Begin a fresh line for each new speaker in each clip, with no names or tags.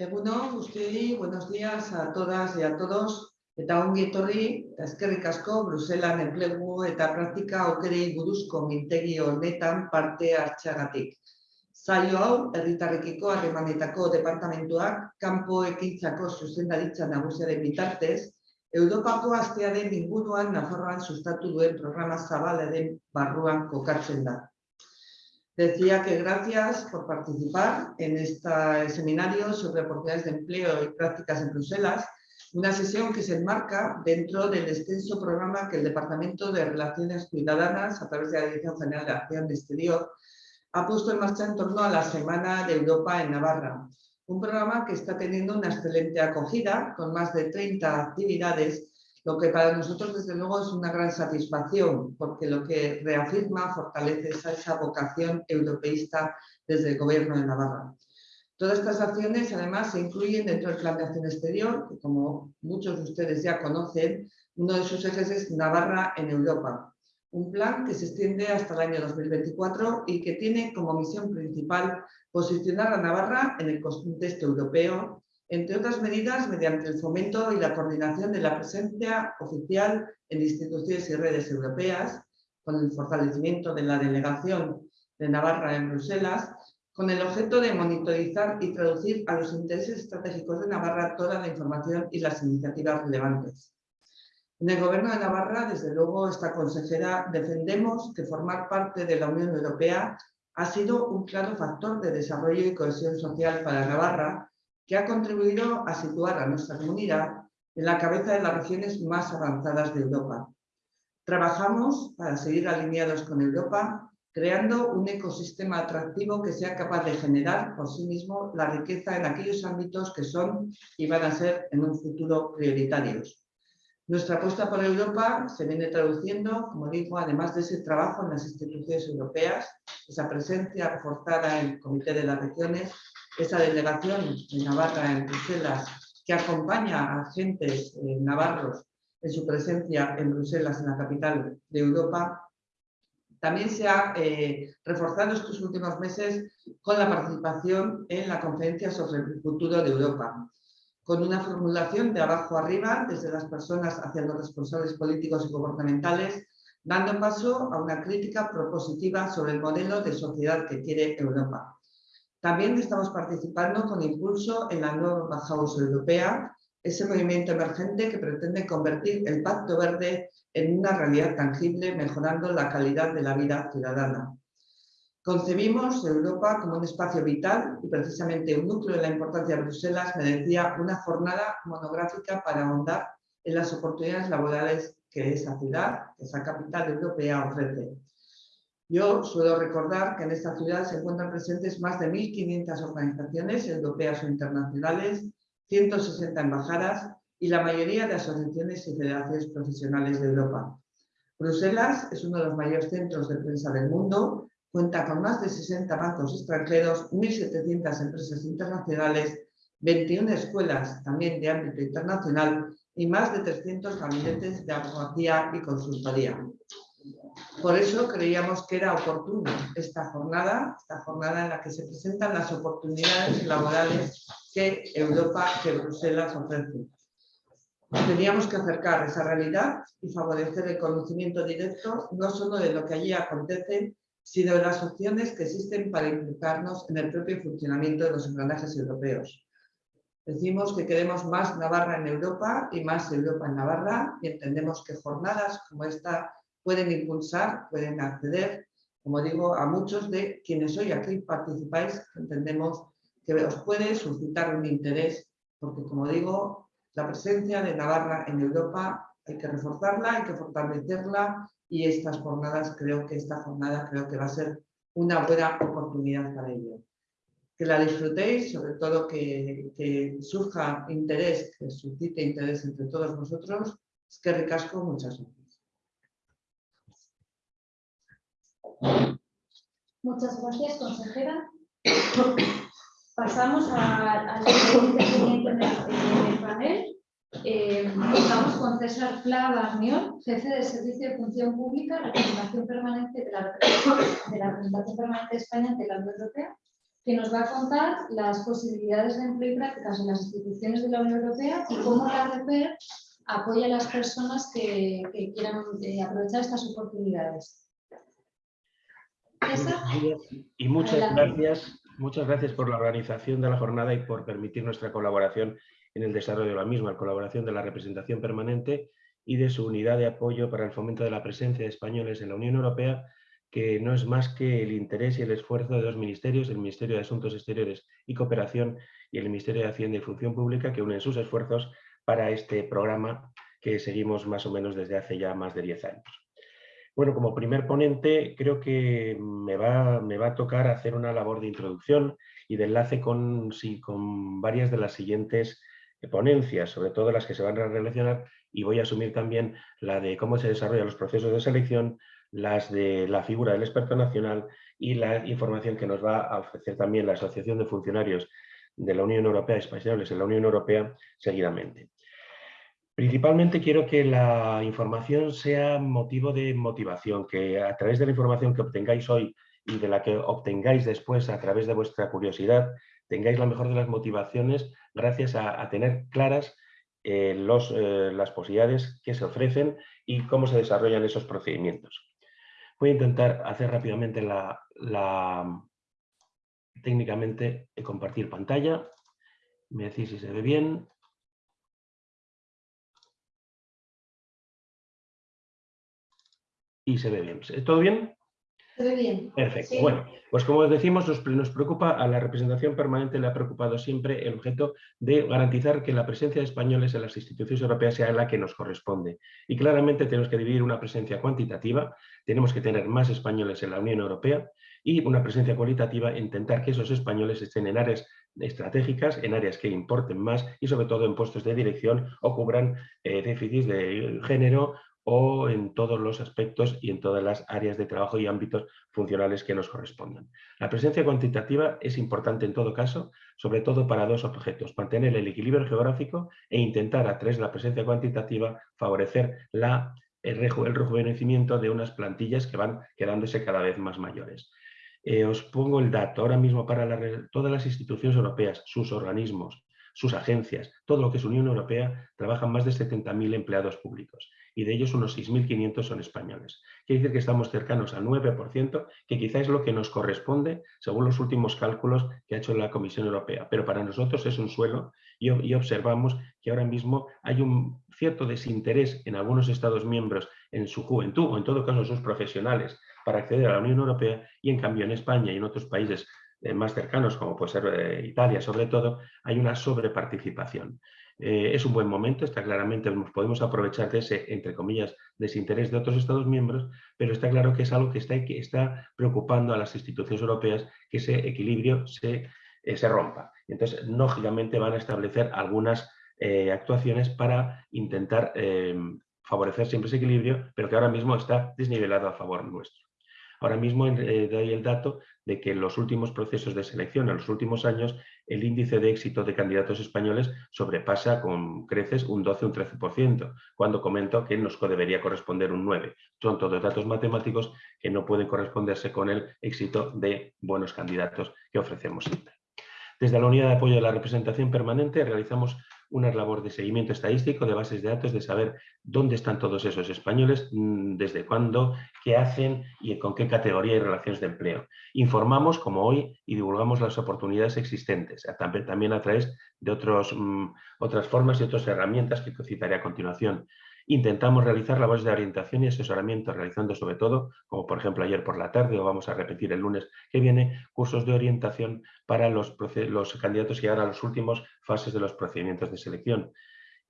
Egunon, guztioi, buenos días a todas y a todos. Eta ongi etorri, eta eskerrik asko, Bruselan enplegu eta praktika aukerei buruzko mintegi honetan parte hartxagatik. Zailo hau, herritarrekiko harremanetako departamentuak, kanpo ekintzako zuzendaritza nagusiaren bitartez, Europako astearen inguruan Nafarroan sustatu duen programa zabalaren barruan kokatzen da. Decía que gracias por participar en este seminario sobre oportunidades de empleo y prácticas en Bruselas, una sesión que se enmarca dentro del extenso programa que el Departamento de Relaciones Ciudadanas, a través de la Dirección General de Acción Exterior, ha puesto en marcha en torno a la Semana de Europa en Navarra. Un programa que está teniendo una excelente acogida, con más de 30 actividades lo que para nosotros desde luego es una gran satisfacción, porque lo que reafirma, fortalece esa, vocación europeísta desde el Gobierno de Navarra. Todas estas acciones además se incluyen dentro del Plan de Acción Exterior, que como muchos de ustedes ya conocen, uno de sus ejes es Navarra en Europa. Un plan que se extiende hasta el año 2024 y que tiene como misión principal posicionar a Navarra en el contexto europeo, entre otras medidas mediante el fomento y la coordinación de la presencia oficial en instituciones y redes europeas, con el fortalecimiento de la delegación de Navarra en Bruselas, con el objeto de monitorizar y traducir a los intereses estratégicos de Navarra toda la información y las iniciativas relevantes. En el Gobierno de Navarra, desde luego, esta consejera defendemos que formar parte de la Unión Europea ha sido un claro factor de desarrollo y cohesión social para Navarra que ha contribuido a situar a nuestra comunidad en la cabeza de las regiones más avanzadas de Europa. Trabajamos para seguir alineados con Europa, creando un ecosistema atractivo que sea capaz de generar por sí mismo la riqueza en aquellos ámbitos que son y van a ser en un futuro prioritarios. Nuestra apuesta por Europa se viene traduciendo, como digo, además de ese trabajo en las instituciones europeas, esa presencia reforzada en el Comité de las Regiones, esa delegación de Navarra en Bruselas que acompaña a agentes eh, navarros en su presencia en Bruselas, en la capital de Europa, también se ha eh, reforzado estos últimos meses con la participación en la conferencia sobre el futuro de Europa, con una formulación de abajo arriba, desde las personas hacia los responsables políticos y gubernamentales, dando paso a una crítica propositiva sobre el modelo de sociedad que quiere Europa. También estamos participando con impulso en la nueva House Europea, ese movimiento emergente que pretende convertir el Pacto Verde en una realidad tangible, mejorando la calidad de la vida ciudadana. Concebimos Europa como un espacio vital y precisamente un núcleo de la importancia de Bruselas merecía una jornada monográfica para ahondar en las oportunidades laborales que esa ciudad, esa capital europea ofrece. Yo suelo recordar que en esta ciudad se encuentran presentes más de 1.500 organizaciones europeas o internacionales, 160 embajadas y la mayoría de asociaciones y federaciones profesionales de Europa. Bruselas es uno de los mayores centros de prensa del mundo, cuenta con más de 60 bancos extranjeros, 1.700 empresas internacionales, 21 escuelas también de ámbito internacional y más de 300 gabinetes de abogacía y consultoría. Por eso creíamos que era oportuno esta jornada, esta jornada en la que se presentan las oportunidades laborales que Europa, que Bruselas ofrece. Teníamos que acercar esa realidad y favorecer el conocimiento directo no solo de lo que allí acontece, sino de las opciones que existen para implicarnos en el propio funcionamiento de los engranajes europeos. Decimos que queremos más Navarra en Europa y más Europa en Navarra y entendemos que jornadas como esta pueden impulsar, pueden acceder, como digo, a muchos de quienes hoy aquí participáis, entendemos que os puede suscitar un interés, porque como digo, la presencia de Navarra en Europa hay que reforzarla, hay que fortalecerla y estas jornadas, creo que esta jornada creo que va a ser una buena oportunidad para ello. Que la disfrutéis, sobre todo que, que surja interés, que suscite interés entre todos vosotros. Es que ricasco, muchas gracias.
Muchas gracias, consejera. Pasamos al siguiente. Eh, estamos con César Pla Barniol, jefe de Servicio de Función Pública, representación permanente de la, de la representación permanente de España ante la Unión Europea, que nos va a contar las posibilidades de empleo y prácticas en las instituciones de la Unión Europea y cómo la REPER apoya a las personas que, que quieran eh, aprovechar estas oportunidades. César,
Y muchas
Adelante.
gracias, muchas gracias por la organización de la jornada y por permitir nuestra colaboración en el desarrollo de la misma, en colaboración de la representación permanente y de su unidad de apoyo para el fomento de la presencia de españoles en la Unión Europea, que no es más que el interés y el esfuerzo de dos ministerios, el Ministerio de Asuntos Exteriores y Cooperación y el Ministerio de Hacienda y Función Pública, que unen sus esfuerzos para este programa que seguimos más o menos desde hace ya más de 10 años. Bueno, como primer ponente creo que me va, me va a tocar hacer una labor de introducción y de enlace con, sí, con varias de las siguientes sobre todo las que se van a relacionar y voy a asumir también la de cómo se desarrollan los procesos de selección, las de la figura del experto nacional y la información que nos va a ofrecer también la Asociación de Funcionarios de la Unión Europea, españoles en la Unión Europea, seguidamente. Principalmente quiero que la información sea motivo de motivación, que a través de la información que obtengáis hoy y de la que obtengáis después a través de vuestra curiosidad, tengáis la mejor de las motivaciones gracias a, tener claras eh, eh, las posibilidades que se ofrecen y cómo se desarrollan esos procedimientos. Voy a intentar hacer rápidamente la, la técnicamente eh, compartir pantalla. Me decís si se ve bien. Y se ve bien. ¿Todo bien?
¿Se ve bien?
Perfecto.
Sí.
Bueno, pues como os decimos, nos, nos preocupa a la representación permanente, le ha preocupado siempre el objeto de garantizar que la presencia de españoles en las instituciones europeas sea la que nos corresponde. Y claramente tenemos que dividir una presencia cuantitativa, tenemos que tener más españoles en la Unión Europea y una presencia cualitativa, intentar que esos españoles estén en áreas estratégicas, en áreas que importen más y sobre todo en puestos de dirección o cubran eh, déficits de género o en todos los aspectos y en todas las áreas de trabajo y ámbitos funcionales que nos correspondan. La presencia cuantitativa es importante en todo caso, sobre todo para dos objetos, mantener el equilibrio geográfico e intentar a través de la presencia cuantitativa favorecer el, reju el rejuvenecimiento de unas plantillas que van quedándose cada vez más mayores. Eh, os pongo el dato, ahora mismo para todas las instituciones europeas, sus organismos, sus agencias, todo lo que es Unión Europea, trabajan más de 70.000 empleados públicos y de ellos unos 6.500 son españoles. Quiere decir que estamos cercanos al 9%, que quizá es lo que nos corresponde según los últimos cálculos que ha hecho la Comisión Europea, pero para nosotros es un suelo y, y observamos que ahora mismo hay un cierto desinterés en algunos Estados miembros en su juventud o en todo caso sus profesionales para acceder a la Unión Europea y en cambio en España y en otros países eh, más cercanos, como puede ser eh, Italia sobre todo, hay una sobreparticipación. Eh, es un buen momento, está claramente, nos podemos aprovechar de ese, entre comillas, desinterés de otros Estados miembros, pero está claro que es algo que está, que está preocupando a las instituciones europeas que ese equilibrio se, eh, se rompa. Entonces, lógicamente van a establecer algunas eh, actuaciones para intentar favorecer siempre ese equilibrio, pero que ahora mismo está desnivelado a favor nuestro. Ahora mismo eh, doy el dato de que en los últimos procesos de selección, en los últimos años, el índice de éxito de candidatos españoles sobrepasa con creces un 12 un 13%, cuando comento que nos debería corresponder un 9. Son todos datos matemáticos que no pueden corresponderse con el éxito de buenos candidatos que ofrecemos siempre. Desde la Unidad de Apoyo de la Representación Permanente realizamos una labor de seguimiento estadístico de bases de datos, de saber dónde están todos esos españoles, mm, desde cuándo, qué hacen y con qué categoría y relaciones de empleo. Informamos, como hoy, y divulgamos las oportunidades existentes, también a través de otros, mm, otras formas y otras herramientas que citaré a continuación. Intentamos realizar labores de orientación y asesoramiento, realizando sobre todo, como por ejemplo ayer por la tarde o vamos a repetir el lunes que viene, cursos de orientación para los, los candidatos que llegan a las últimas fases de los procedimientos de selección.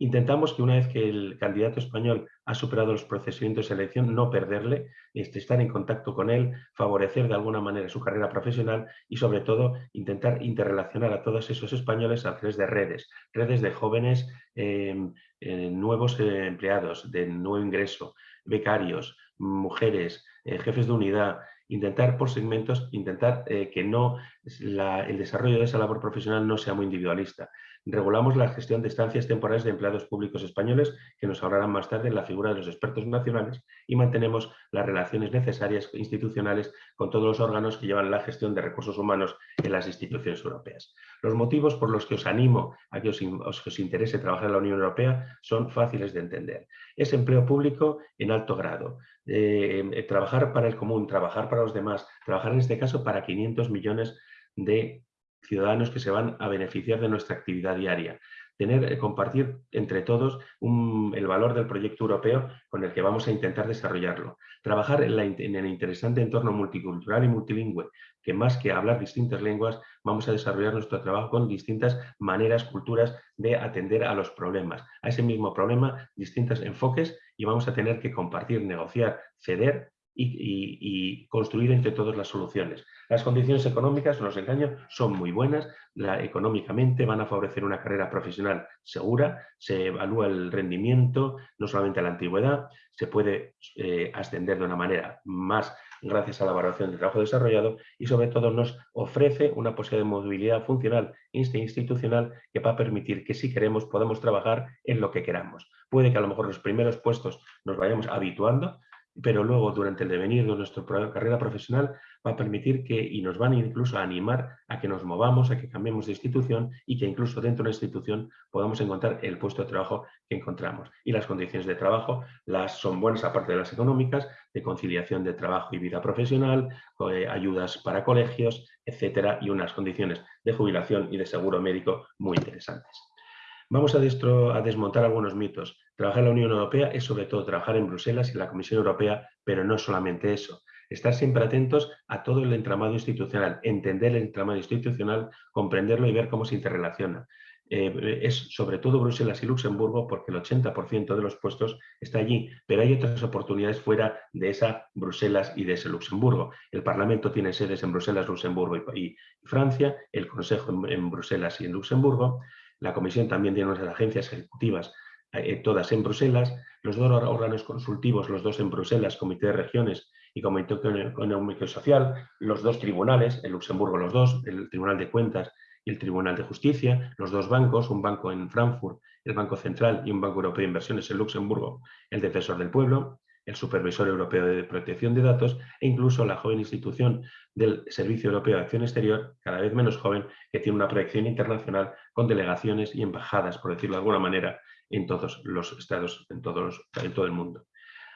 Intentamos que una vez que el candidato español ha superado los procedimientos de selección, no perderle, este, estar en contacto con él, favorecer de alguna manera su carrera profesional y sobre todo intentar interrelacionar a todos esos españoles a través de redes, redes de jóvenes eh, eh, nuevos eh, empleados, de nuevo ingreso, becarios, mujeres, jefes de unidad intentar por segmentos, intentar que no el desarrollo de esa labor profesional no sea muy individualista. Regulamos la gestión de estancias temporales de empleados públicos españoles que nos ahorrarán más tarde la figura de los expertos nacionales y mantenemos las relaciones necesarias institucionales con todos los órganos que llevan la gestión de recursos humanos en las instituciones europeas. Los motivos por los que os animo a que os, os interese trabajar en la Unión Europea son fáciles de entender. Es empleo público en alto grado, eh, trabajar para el común, trabajar para los demás, trabajar en este caso para 500 millones de ciudadanos que se van a beneficiar de nuestra actividad diaria. Tener, eh, compartir entre todos el valor del proyecto europeo con el que vamos a intentar desarrollarlo. Trabajar en, en, el interesante entorno multicultural y multilingüe, que más que hablar distintas lenguas, vamos a desarrollar nuestro trabajo con distintas maneras, culturas de atender a los problemas. A ese mismo problema, distintos enfoques y vamos a tener que compartir, negociar, ceder y, construir entre todos las soluciones. Las condiciones económicas, no os engaño, son muy buenas. Económicamente van a favorecer una carrera profesional segura, se evalúa el rendimiento, no solamente la antigüedad, se puede eh, ascender de una manera más gracias a la evaluación del trabajo desarrollado y sobre todo nos ofrece una posibilidad de movilidad funcional e institucional que va a permitir que si queremos podamos trabajar en lo que queramos. Puede que a lo mejor los primeros puestos nos vayamos habituando, pero luego durante el devenir de nuestra carrera profesional va a permitir que, y nos van incluso a animar a que nos movamos, a que cambiemos de institución y que incluso dentro de una institución podamos encontrar el puesto de trabajo que encontramos. Y las condiciones de trabajo las son buenas, aparte de las económicas, de conciliación de trabajo y vida profesional, eh, ayudas para colegios, etcétera, y unas condiciones de jubilación y de seguro médico muy interesantes. Vamos a, desmontar algunos mitos. Trabajar en la Unión Europea es sobre todo trabajar en Bruselas y la Comisión Europea, pero no solamente eso. Estar siempre atentos a todo el entramado institucional, entender el entramado institucional, comprenderlo y ver cómo se interrelaciona. Eh, es sobre todo Bruselas y Luxemburgo porque el 80% de los puestos está allí, pero hay otras oportunidades fuera de esa Bruselas y de ese Luxemburgo. El Parlamento tiene sedes en Bruselas, Luxemburgo y, Francia, el Consejo en Bruselas y en Luxemburgo, la Comisión también tiene unas agencias ejecutivas, eh, todas en Bruselas, los dos órganos consultivos, los dos en Bruselas, Comité de Regiones y Comité Económico y Social, los dos tribunales, en Luxemburgo los dos, el Tribunal de Cuentas y el Tribunal de Justicia, los dos bancos, un banco en Frankfurt, el Banco Central y un Banco Europeo de Inversiones en Luxemburgo, el Defensor del Pueblo, el Supervisor Europeo de Protección de Datos e incluso la joven institución del Servicio Europeo de Acción Exterior, cada vez menos joven, que tiene una proyección internacional con delegaciones y embajadas, por decirlo de alguna manera, en todos los estados, en, todos en todo el mundo.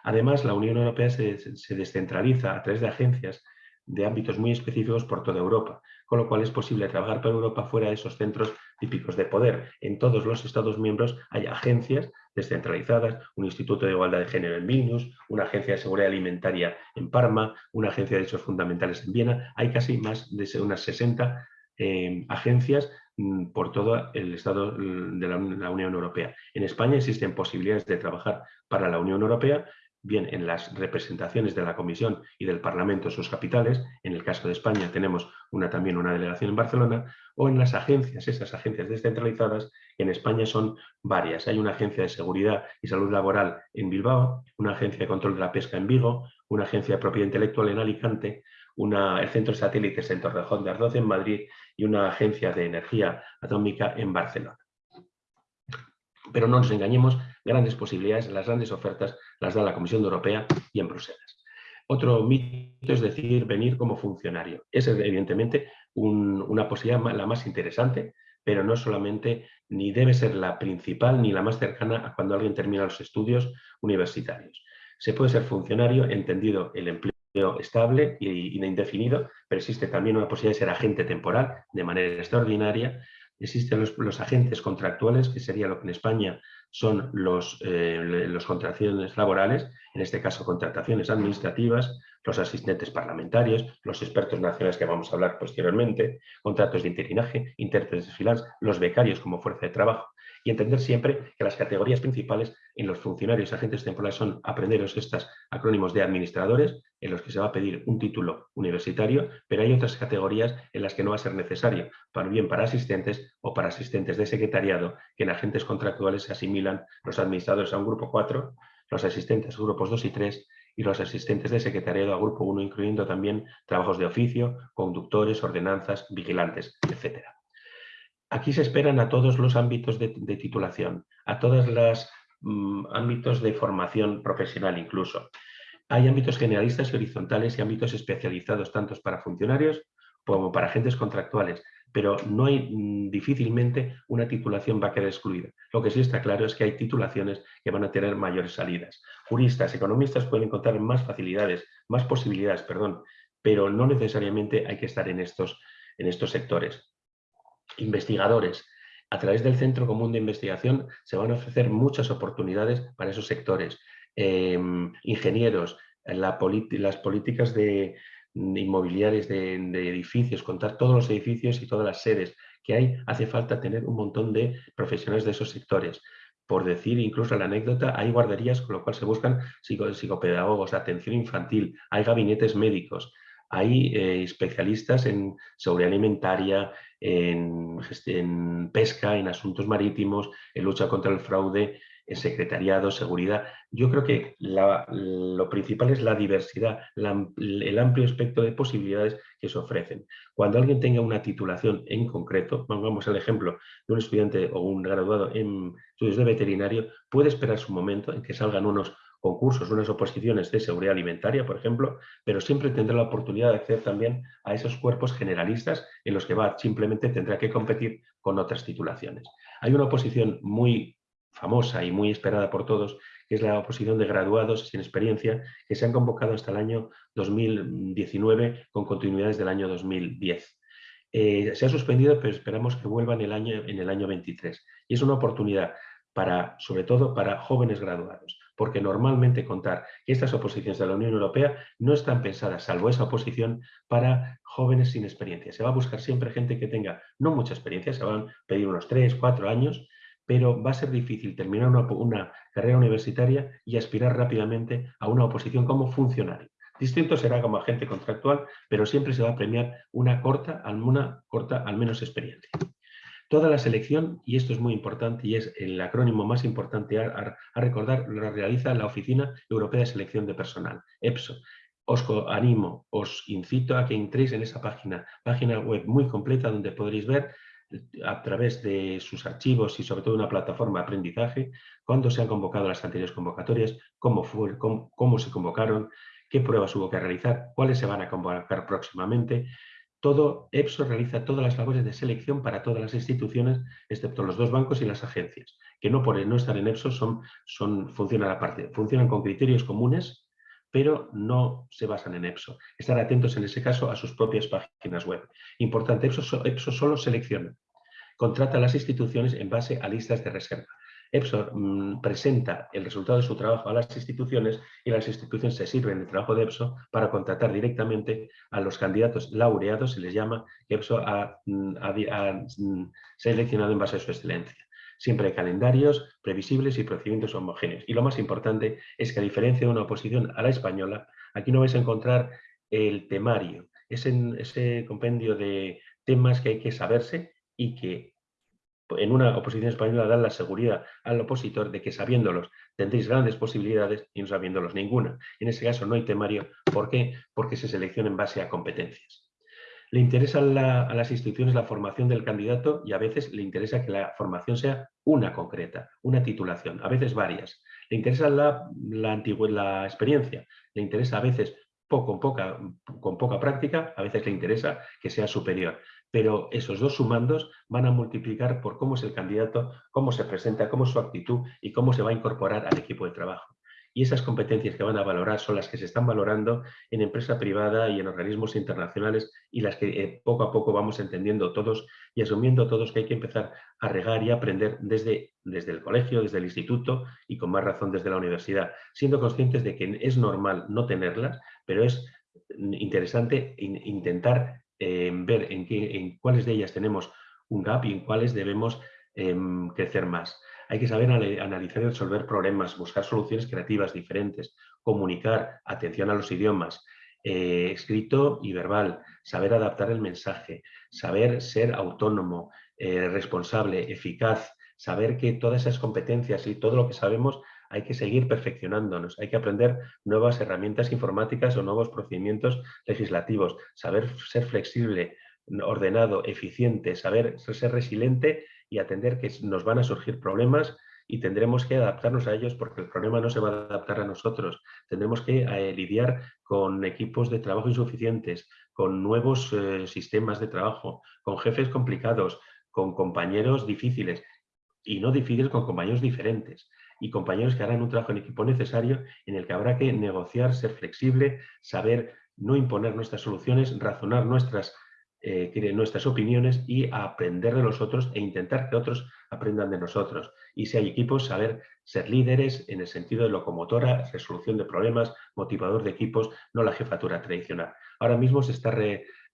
Además, la Unión Europea se, descentraliza a través de agencias de ámbitos muy específicos por toda Europa, con lo cual es posible trabajar para Europa fuera de esos centros típicos de poder. En todos los Estados miembros hay agencias descentralizadas, un Instituto de Igualdad de Género en Vilnius, una agencia de seguridad alimentaria en Parma, una agencia de derechos fundamentales en Viena. Hay casi más de unas 60 eh, agencias mm, por todo el Estado de la Unión Europea. En España existen posibilidades de trabajar para la Unión Europea bien en las representaciones de la Comisión y del Parlamento en sus capitales, en el caso de España tenemos también una delegación en Barcelona, o en las agencias, esas agencias descentralizadas, en España son varias. Hay una agencia de seguridad y salud laboral en Bilbao, una agencia de control de la pesca en Vigo, una agencia de propiedad intelectual en Alicante, el centro de satélites en Torrejón de Ardoz en Madrid y una agencia de energía atómica en Barcelona. Pero no nos engañemos, grandes posibilidades, las grandes ofertas las da la Comisión Europea y en Bruselas. Otro mito es decir, venir como funcionario. Es evidentemente una posibilidad la más interesante, pero no solamente, ni debe ser la principal ni la más cercana a cuando alguien termina los estudios universitarios. Se puede ser funcionario entendido el empleo estable y indefinido, pero existe también una posibilidad de ser agente temporal de manera extraordinaria Existen los, agentes contractuales, que sería lo que en España son los, eh, los contrataciones laborales, en este caso contrataciones administrativas, los asistentes parlamentarios, los expertos nacionales que vamos a hablar posteriormente, contratos de interinaje, intérpretes de los becarios como fuerza de trabajo y entender siempre que las categorías principales en los funcionarios agentes temporales son aprenderos estos acrónimos de administradores, en los que se va a pedir un título universitario, pero hay otras categorías en las que no va a ser necesario, para bien para asistentes o para asistentes de secretariado, que en agentes contractuales se asimilan los administradores a un grupo 4, los asistentes a grupos 2 y 3 y los asistentes de secretariado a grupo 1, incluyendo también trabajos de oficio, conductores, ordenanzas, vigilantes, etc. Aquí se esperan a todos los ámbitos de, titulación, a todos los mm, ámbitos de formación profesional incluso. Hay ámbitos generalistas y horizontales y ámbitos especializados tanto para funcionarios como para agentes contractuales, pero no hay mm, difícilmente una titulación va a quedar excluida. Lo que sí está claro es que hay titulaciones que van a tener mayores salidas. Juristas, economistas pueden encontrar más facilidades, más posibilidades, perdón, pero no necesariamente hay que estar en estos, en estos sectores. Investigadores. A través del Centro Común de Investigación se van a ofrecer muchas oportunidades para esos sectores. Em, ingenieros, las políticas de, inmobiliarias de, edificios, contar todos los edificios y todas las sedes que hay, hace falta tener un montón de profesionales de esos sectores. Por decir incluso la anécdota, hay guarderías con lo cual se buscan psicopedagogos, atención infantil, hay gabinetes médicos, hay eh, especialistas en seguridad alimentaria, en, pesca, en asuntos marítimos, en lucha contra el fraude, en secretariado, seguridad. Yo creo que lo principal es la diversidad, el amplio espectro de posibilidades que se ofrecen. Cuando alguien tenga una titulación en concreto, vamos al ejemplo de un estudiante o un graduado en estudios de veterinario, puede esperar su momento en que salgan unos concursos, unas oposiciones de seguridad alimentaria, por ejemplo, pero siempre tendrá la oportunidad de acceder también a esos cuerpos generalistas en los que va, simplemente tendrá que competir con otras titulaciones. Hay una oposición muy famosa y muy esperada por todos, que es la oposición de graduados sin experiencia, que se han convocado hasta el año 2019 con continuidades del año 2010. Eh, se ha suspendido, pero esperamos que vuelva en el, año, en el año 23. Y es una oportunidad para, sobre todo para jóvenes graduados, porque normalmente contar que estas oposiciones de la Unión Europea no están pensadas, salvo esa oposición, para jóvenes sin experiencia. Se va a buscar siempre gente que tenga no mucha experiencia, se van a pedir unos 3, 4 años, pero va a ser difícil terminar una, carrera universitaria y aspirar rápidamente a una oposición como funcionario. Distinto será como agente contractual, pero siempre se va a premiar una corta, una corta al menos experiencia. Toda la selección, y esto es muy importante y es el acrónimo más importante a, recordar, lo realiza la Oficina Europea de Selección de Personal, EPSO. Os animo, os incito a que entréis en esa página, página web muy completa donde podréis ver a través de sus archivos y sobre todo una plataforma de aprendizaje, cuándo se han convocado las anteriores convocatorias, cómo, se convocaron, qué pruebas hubo que realizar, cuáles se van a convocar próximamente. Todo EPSO realiza todas las labores de selección para todas las instituciones, excepto los dos bancos y las agencias, que no por no estar en EPSO son, funcionan aparte, funcionan con criterios comunes pero no se basan en EPSO. Estar atentos en ese caso a sus propias páginas web. Importante, EPSO, EPSO solo selecciona contrata a las instituciones en base a listas de reserva. EPSO mm, presenta el resultado de su trabajo a las instituciones y las instituciones se sirven del trabajo de EPSO para contratar directamente a los candidatos laureados, se les llama, que EPSO ha, mm, mm, seleccionado en base a su excelencia. Siempre hay calendarios previsibles y procedimientos homogéneos. Y lo más importante es que a diferencia de una oposición a la española, aquí no vais a encontrar el temario, ese compendio de temas que hay que saberse y que en una oposición española dan la seguridad al opositor de que sabiéndolos tendréis grandes posibilidades y no sabiéndolos ninguna. En ese caso no hay temario. ¿Por qué? Porque se selecciona en base a competencias. Le interesa a, las instituciones la formación del candidato y a veces le interesa que la formación sea una concreta, una titulación, a veces varias. Le interesa la, experiencia, le interesa a veces poca, con poca práctica, a veces le interesa que sea superior pero esos dos sumandos van a multiplicar por cómo es el candidato, cómo se presenta, cómo es su actitud y cómo se va a incorporar al equipo de trabajo. Y esas competencias que van a valorar son las que se están valorando en empresa privada y en organismos internacionales y las que eh, poco a poco vamos entendiendo todos y asumiendo todos que hay que empezar a regar y aprender desde, desde el colegio, desde el instituto y con más razón desde la universidad, siendo conscientes de que es normal no tenerlas, pero es interesante intentar ver en, qué, en cuáles de ellas tenemos un gap y en cuáles debemos em, crecer más. Hay que saber analizar y resolver problemas, buscar soluciones creativas diferentes, comunicar, atención a los idiomas, eh, escrito y verbal, saber adaptar el mensaje, saber ser autónomo, eh, responsable, eficaz, saber que todas esas competencias y todo lo que sabemos hay que seguir perfeccionándonos, hay que aprender nuevas herramientas informáticas o nuevos procedimientos legislativos, saber ser flexible, ordenado, eficiente, saber ser resiliente y atender que nos van a surgir problemas y tendremos que adaptarnos a ellos porque el problema no se va a adaptar a nosotros. Tendremos que eh, lidiar con equipos de trabajo insuficientes, con nuevos eh, sistemas de trabajo, con jefes complicados, con compañeros difíciles y no difíciles con compañeros diferentes y compañeros que harán un trabajo en equipo necesario en el que habrá que negociar, ser flexible, saber no imponer nuestras soluciones, razonar nuestras eh, nuestras opiniones y aprender de los otros e intentar que otros aprendan de nosotros. Y si hay equipos, saber ser líderes en el sentido de locomotora, resolución de problemas, motivador de equipos, no la jefatura tradicional. Ahora mismo se está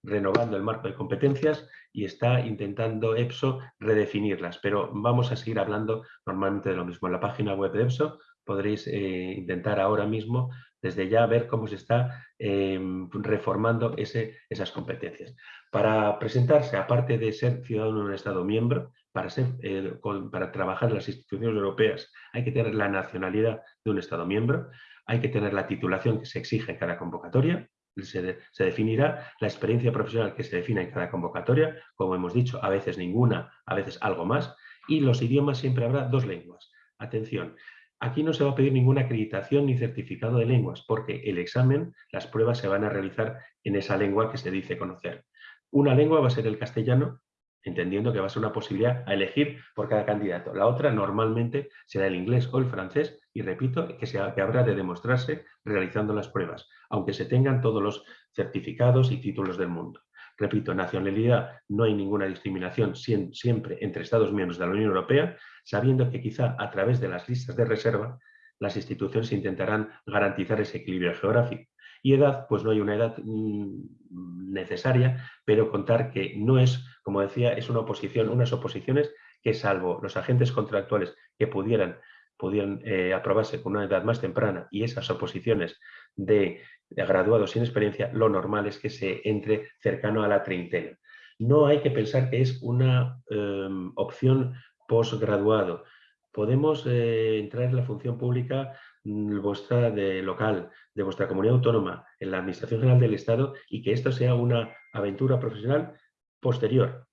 renovando el marco de competencias y está intentando EPSO redefinirlas, pero vamos a seguir hablando normalmente de lo mismo. En la página web de EPSO podréis eh, intentar ahora mismo desde ya ver cómo se está em, reformando ese, esas competencias. Para presentarse, aparte de ser ciudadano de un Estado miembro, para, ser, eh, para trabajar en las instituciones europeas hay que tener la nacionalidad de un Estado miembro, hay que tener la titulación que se exige en cada convocatoria, se, definirá la experiencia profesional que se defina en cada convocatoria, como hemos dicho, a veces ninguna, a veces algo más, y los idiomas siempre habrá dos lenguas. Atención, Aquí no se va a pedir ninguna acreditación ni certificado de lenguas, porque el examen, las pruebas se van a realizar en esa lengua que se dice conocer. Una lengua va a ser el castellano, entendiendo que va a ser una posibilidad a elegir por cada candidato. La otra normalmente será el inglés o el francés, y repito, que, que habrá de demostrarse realizando las pruebas, aunque se tengan todos los certificados y títulos del mundo. Repito, nacionalidad no hay ninguna discriminación siempre entre Estados miembros de la Unión Europea, sabiendo que quizá a través de las listas de reserva las instituciones intentarán garantizar ese equilibrio geográfico. Y edad, pues no hay una edad mm, necesaria, pero contar que no es, como decía, es una oposición, unas oposiciones que salvo los agentes contractuales que pudieran pudieran eh, aprobarse con una edad más temprana y esas oposiciones de, graduados sin experiencia, lo normal es que se entre cercano a la treintena. No hay que pensar que es una em, opción posgraduado. Podemos eh, entrar en la función pública mm, vuestra de local, de vuestra comunidad autónoma, en la Administración General del Estado y que esto sea una aventura profesional posterior.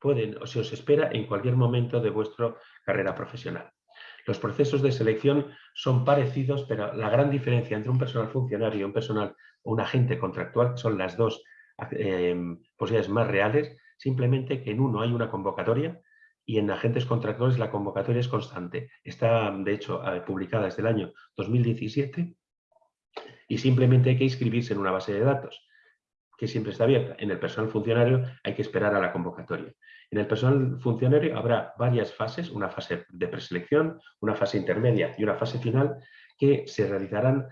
Pueden, o se os espera en cualquier momento de vuestra carrera profesional. Los procesos de selección son parecidos, pero la gran diferencia entre un personal funcionario y un personal o un agente contractual, son las dos eh, posibilidades más reales, simplemente que en uno hay una convocatoria y en agentes contractuales la convocatoria es constante. Está, de hecho, eh, publicada desde el año 2017 y simplemente hay que inscribirse en una base de datos que siempre está abierta. En el personal funcionario hay que esperar a la convocatoria. En el personal funcionario habrá varias fases, una fase de preselección, una fase intermedia y una fase final que se realizarán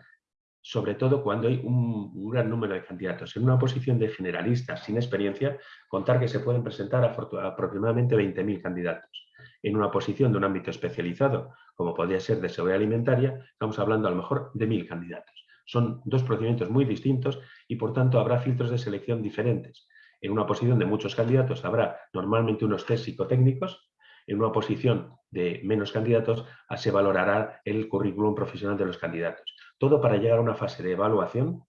sobre todo cuando hay un, gran número de candidatos. En una posición de generalistas sin experiencia, contar que se pueden presentar aproximadamente 20.000 candidatos. En una posición de un ámbito especializado, como podría ser de seguridad alimentaria, estamos hablando a lo mejor de 1.000 candidatos. Son dos procedimientos muy distintos y por tanto habrá filtros de selección diferentes. En una posición de muchos candidatos habrá normalmente unos test psicotécnicos, en una posición de menos candidatos se valorará el currículum profesional de los candidatos. Todo para llegar a una fase de evaluación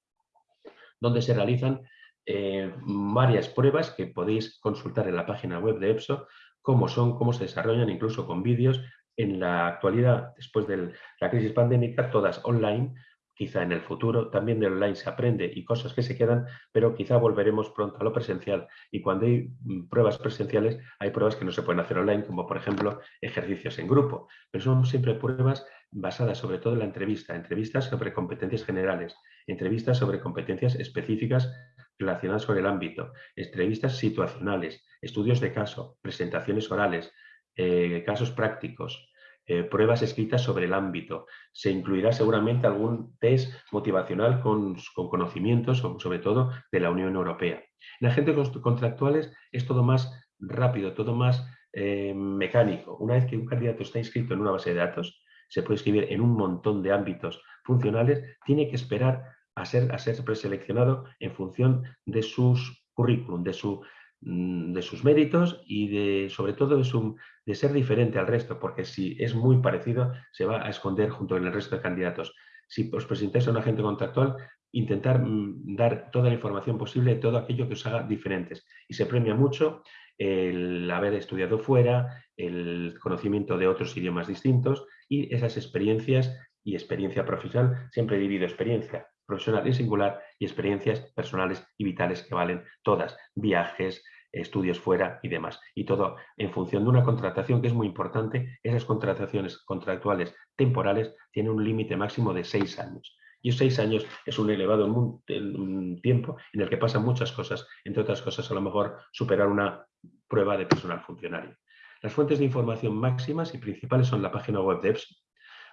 donde se realizan eh, varias pruebas que podéis consultar en la página web de EPSO, cómo son, cómo se desarrollan, incluso con vídeos. En la actualidad, después de la crisis pandémica, todas online, quizá en el futuro también de online se aprende y cosas que se quedan, pero quizá volveremos pronto a lo presencial. Y cuando hay mm, pruebas presenciales hay pruebas que no se pueden hacer online, como por ejemplo ejercicios en grupo, pero son siempre pruebas basadas sobre todo en la entrevista, entrevistas sobre competencias generales, entrevistas sobre competencias específicas relacionadas con el ámbito, entrevistas situacionales, estudios de caso, presentaciones orales, eh, casos prácticos, eh, pruebas escritas sobre el ámbito. Se incluirá seguramente algún test motivacional con, conocimientos, sobre todo de la Unión Europea. En agentes contractuales es todo más rápido, todo más eh, mecánico. Una vez que un candidato está inscrito en una base de datos, se puede escribir en un montón de ámbitos funcionales, tiene que esperar a ser, a ser preseleccionado en función de sus currículum, de su de sus méritos y de, sobre todo de, ser diferente al resto, porque si es muy parecido se va a esconder junto con el resto de candidatos. Si os presentáis a un agente contractual, intentar mm, dar toda la información posible de todo aquello que os haga diferentes. Y se premia mucho el haber estudiado fuera, el conocimiento de otros idiomas distintos y esas experiencias y experiencia profesional, siempre divido experiencia profesional y singular y experiencias personales y vitales que valen todas, viajes, estudios fuera y demás. Y todo en función de una contratación que es muy importante, esas contrataciones contractuales temporales tienen un límite máximo de seis años. Y seis años es un elevado tiempo en el que pasan muchas cosas, entre otras cosas a lo mejor superar una prueba de personal funcionario. Las fuentes de información máximas y principales son la página web de EPSO.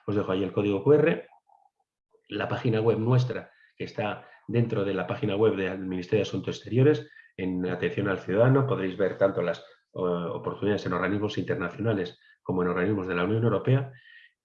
Os dejo ahí el código QR, la página web nuestra, que está dentro de la página web del Ministerio de Asuntos Exteriores, en atención al ciudadano, podréis ver tanto las oportunidades en organismos internacionales como en organismos de la Unión Europea,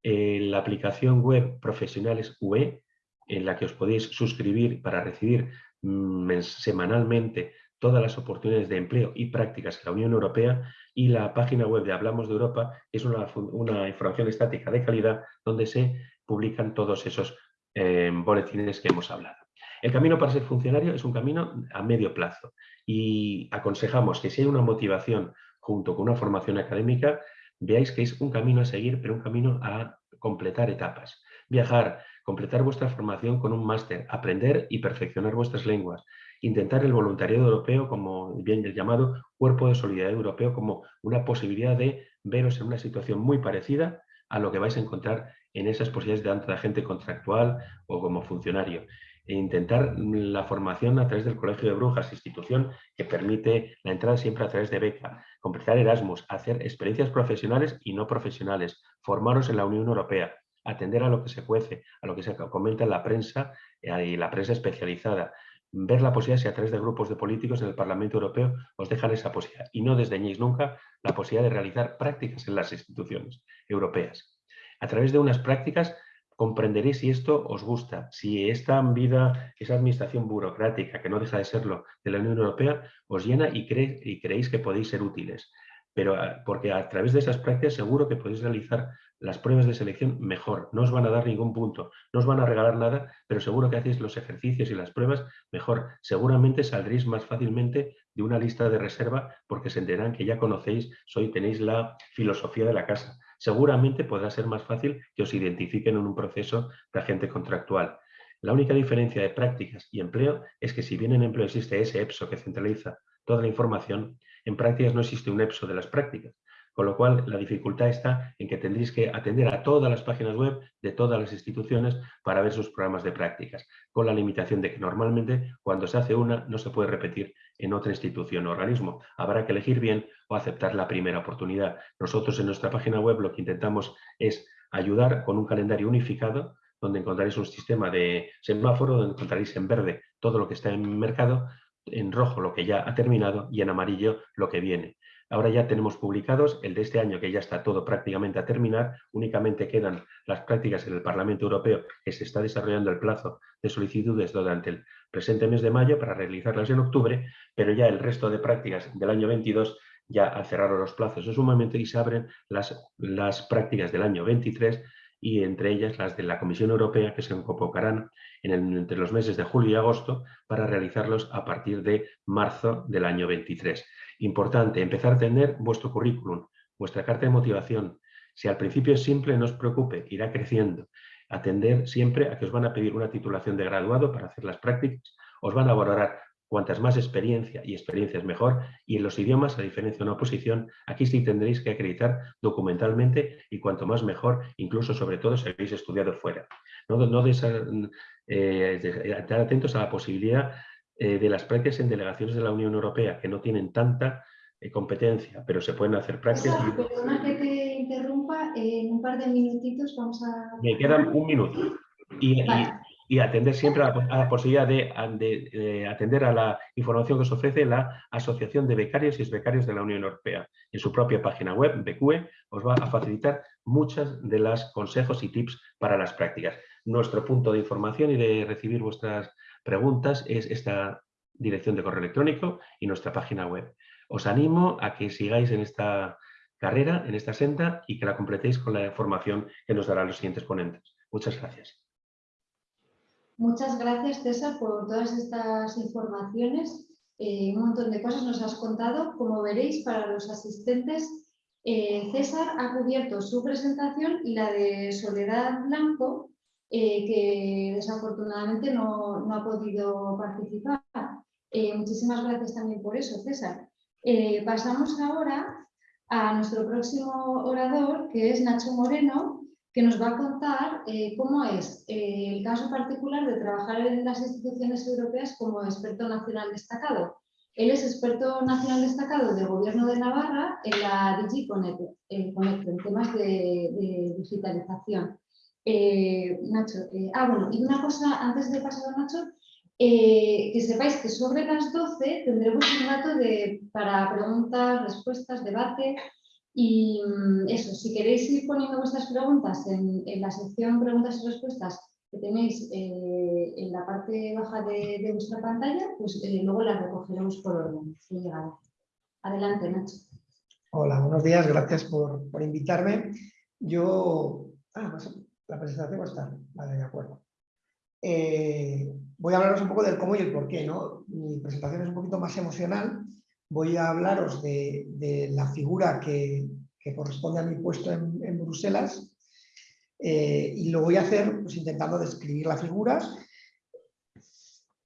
la aplicación web Profesionales UE, en la que os podéis suscribir para recibir mm, semanalmente todas las oportunidades de empleo y prácticas en la Unión Europea. Y la página web de Hablamos de Europa es una, información estática de calidad donde se publican todos esos eh, boletines que hemos hablado. El camino para ser funcionario es un camino a medio plazo y aconsejamos que si hay una motivación junto con una formación académica, veáis que es un camino a seguir, pero un camino a completar etapas. Viajar, completar vuestra formación con un máster, aprender y perfeccionar vuestras lenguas, intentar el voluntariado europeo como bien llamado cuerpo de solidaridad europeo como una posibilidad de veros en una situación muy parecida a lo que vais a encontrar en esas posibilidades de de agente contractual o como funcionario. E intentar la formación a través del Colegio de Brujas, institución que permite la entrada siempre a través de beca, completar Erasmus, hacer experiencias profesionales y no profesionales, formaros en la Unión Europea, atender a lo que se cuece, a lo que se comenta en la prensa eh, y la prensa especializada, ver la posibilidad si a través de grupos de políticos en el Parlamento Europeo os dejan esa posibilidad y no desdeñéis nunca la posibilidad de realizar prácticas en las instituciones europeas. A través de unas prácticas comprenderéis si esto os gusta, si esta vida, esa administración burocrática, que no deja de serlo, de la Unión Europea, os llena y, y creéis que podéis ser útiles. Pero ah, porque a través de esas prácticas seguro que podéis realizar las pruebas de selección mejor. No os van a dar ningún punto, no os van a regalar nada, pero seguro que hacéis los ejercicios y las pruebas mejor. Seguramente saldréis más fácilmente de una lista de reserva porque se enterarán que ya conocéis, soy, tenéis la filosofía de la casa seguramente podrá ser más fácil que os identifiquen en un proceso de agente contractual. La única diferencia de prácticas y empleo es que si bien en empleo existe ese EPSO que centraliza toda la información, en prácticas no existe un EPSO de las prácticas. Con lo cual, la dificultad está en que tendréis que atender a todas las páginas web de todas las instituciones para ver sus programas de prácticas, con la limitación de que normalmente cuando se hace una no se puede repetir en otra institución o organismo. Habrá que elegir bien o aceptar la primera oportunidad. Nosotros en nuestra página web lo que intentamos es ayudar con un calendario unificado donde encontraréis un sistema de semáforo, donde encontraréis en verde todo lo que está en mercado, en rojo lo que ya ha terminado y en amarillo lo que viene. Ahora ya tenemos publicados el de este año, que ya está todo prácticamente a terminar. Únicamente quedan las prácticas en el Parlamento Europeo, que se está desarrollando el plazo de solicitudes durante el presente mes de mayo para realizarlas en octubre, pero ya el resto de prácticas del año 22 ya cerraron los plazos en su momento y se abren las, las prácticas del año 23 y entre ellas las de la Comisión Europea que se convocarán en entre los meses de julio y agosto para realizarlos a partir de marzo del año 23. Importante, empezar a tener vuestro currículum, vuestra carta de motivación. Si al principio es simple, no os preocupe, irá creciendo. Atender siempre a que os van a pedir una titulación de graduado para hacer las prácticas, os van a valorar cuantas más experiencia y experiencia es mejor, y en los idiomas, a diferencia de una oposición, aquí sí tendréis que acreditar documentalmente y cuanto más mejor, incluso sobre todo si habéis estudiado fuera. No, no eh, estar atentos a la posibilidad eh, de las prácticas en delegaciones de la Unión Europea, que no tienen tanta eh, competencia, pero se pueden hacer prácticas.
Perdona que te interrumpa, en un par de minutitos vamos a...
Me quedan un minuto. Y, y atender siempre a la, posibilidad de, atender a la información que os ofrece la Asociación de Becarios y Becarios de la Unión Europea. En su propia página web, BQE, os va a facilitar muchas de las consejos y tips para las prácticas. Nuestro punto de información y de recibir vuestras preguntas es esta dirección de correo electrónico y nuestra página web. os animo a que sigáis en esta carrera, en esta senda y que la completéis con la formación que nos darán los siguientes ponentes. Muchas gracias.
Muchas gracias, César, por todas estas informaciones. Eh, un montón de cosas nos has contado. Como veréis, para los asistentes, eh, César ha cubierto su presentación y la de Soledad Blanco, eh, que desafortunadamente no, no, ha podido participar. muchísimas gracias también por eso, César. pasamos ahora a nuestro próximo orador, que es Nacho Moreno, que nos va a contar eh, cómo es eh, el caso particular de trabajar en las instituciones europeas como experto nacional destacado. Él es experto nacional destacado del Gobierno de Navarra en la DigiConnect, eh, en temas de, digitalización. Nacho, ah, bueno, y una cosa antes de pasar a Nacho, que sepáis que sobre las 12 tendremos un rato de, para preguntas, respuestas, debate, y mm, eso, si queréis ir poniendo vuestras preguntas en, la sección preguntas y respuestas que tenéis eh, en la parte baja de, vuestra pantalla, pues eh, luego las recogeremos por orden. Adelante, Nacho.
Hola, buenos días, gracias por, invitarme. Yo... Ah, pues, la presentación estar, vale, de acuerdo. Eh, voy a hablaros un poco del cómo y el por qué. ¿no? Mi presentación es un poquito más emocional voy a hablaros de, la figura que, corresponde a mi puesto en, Bruselas eh, y lo voy a hacer pues, intentando describir la figura,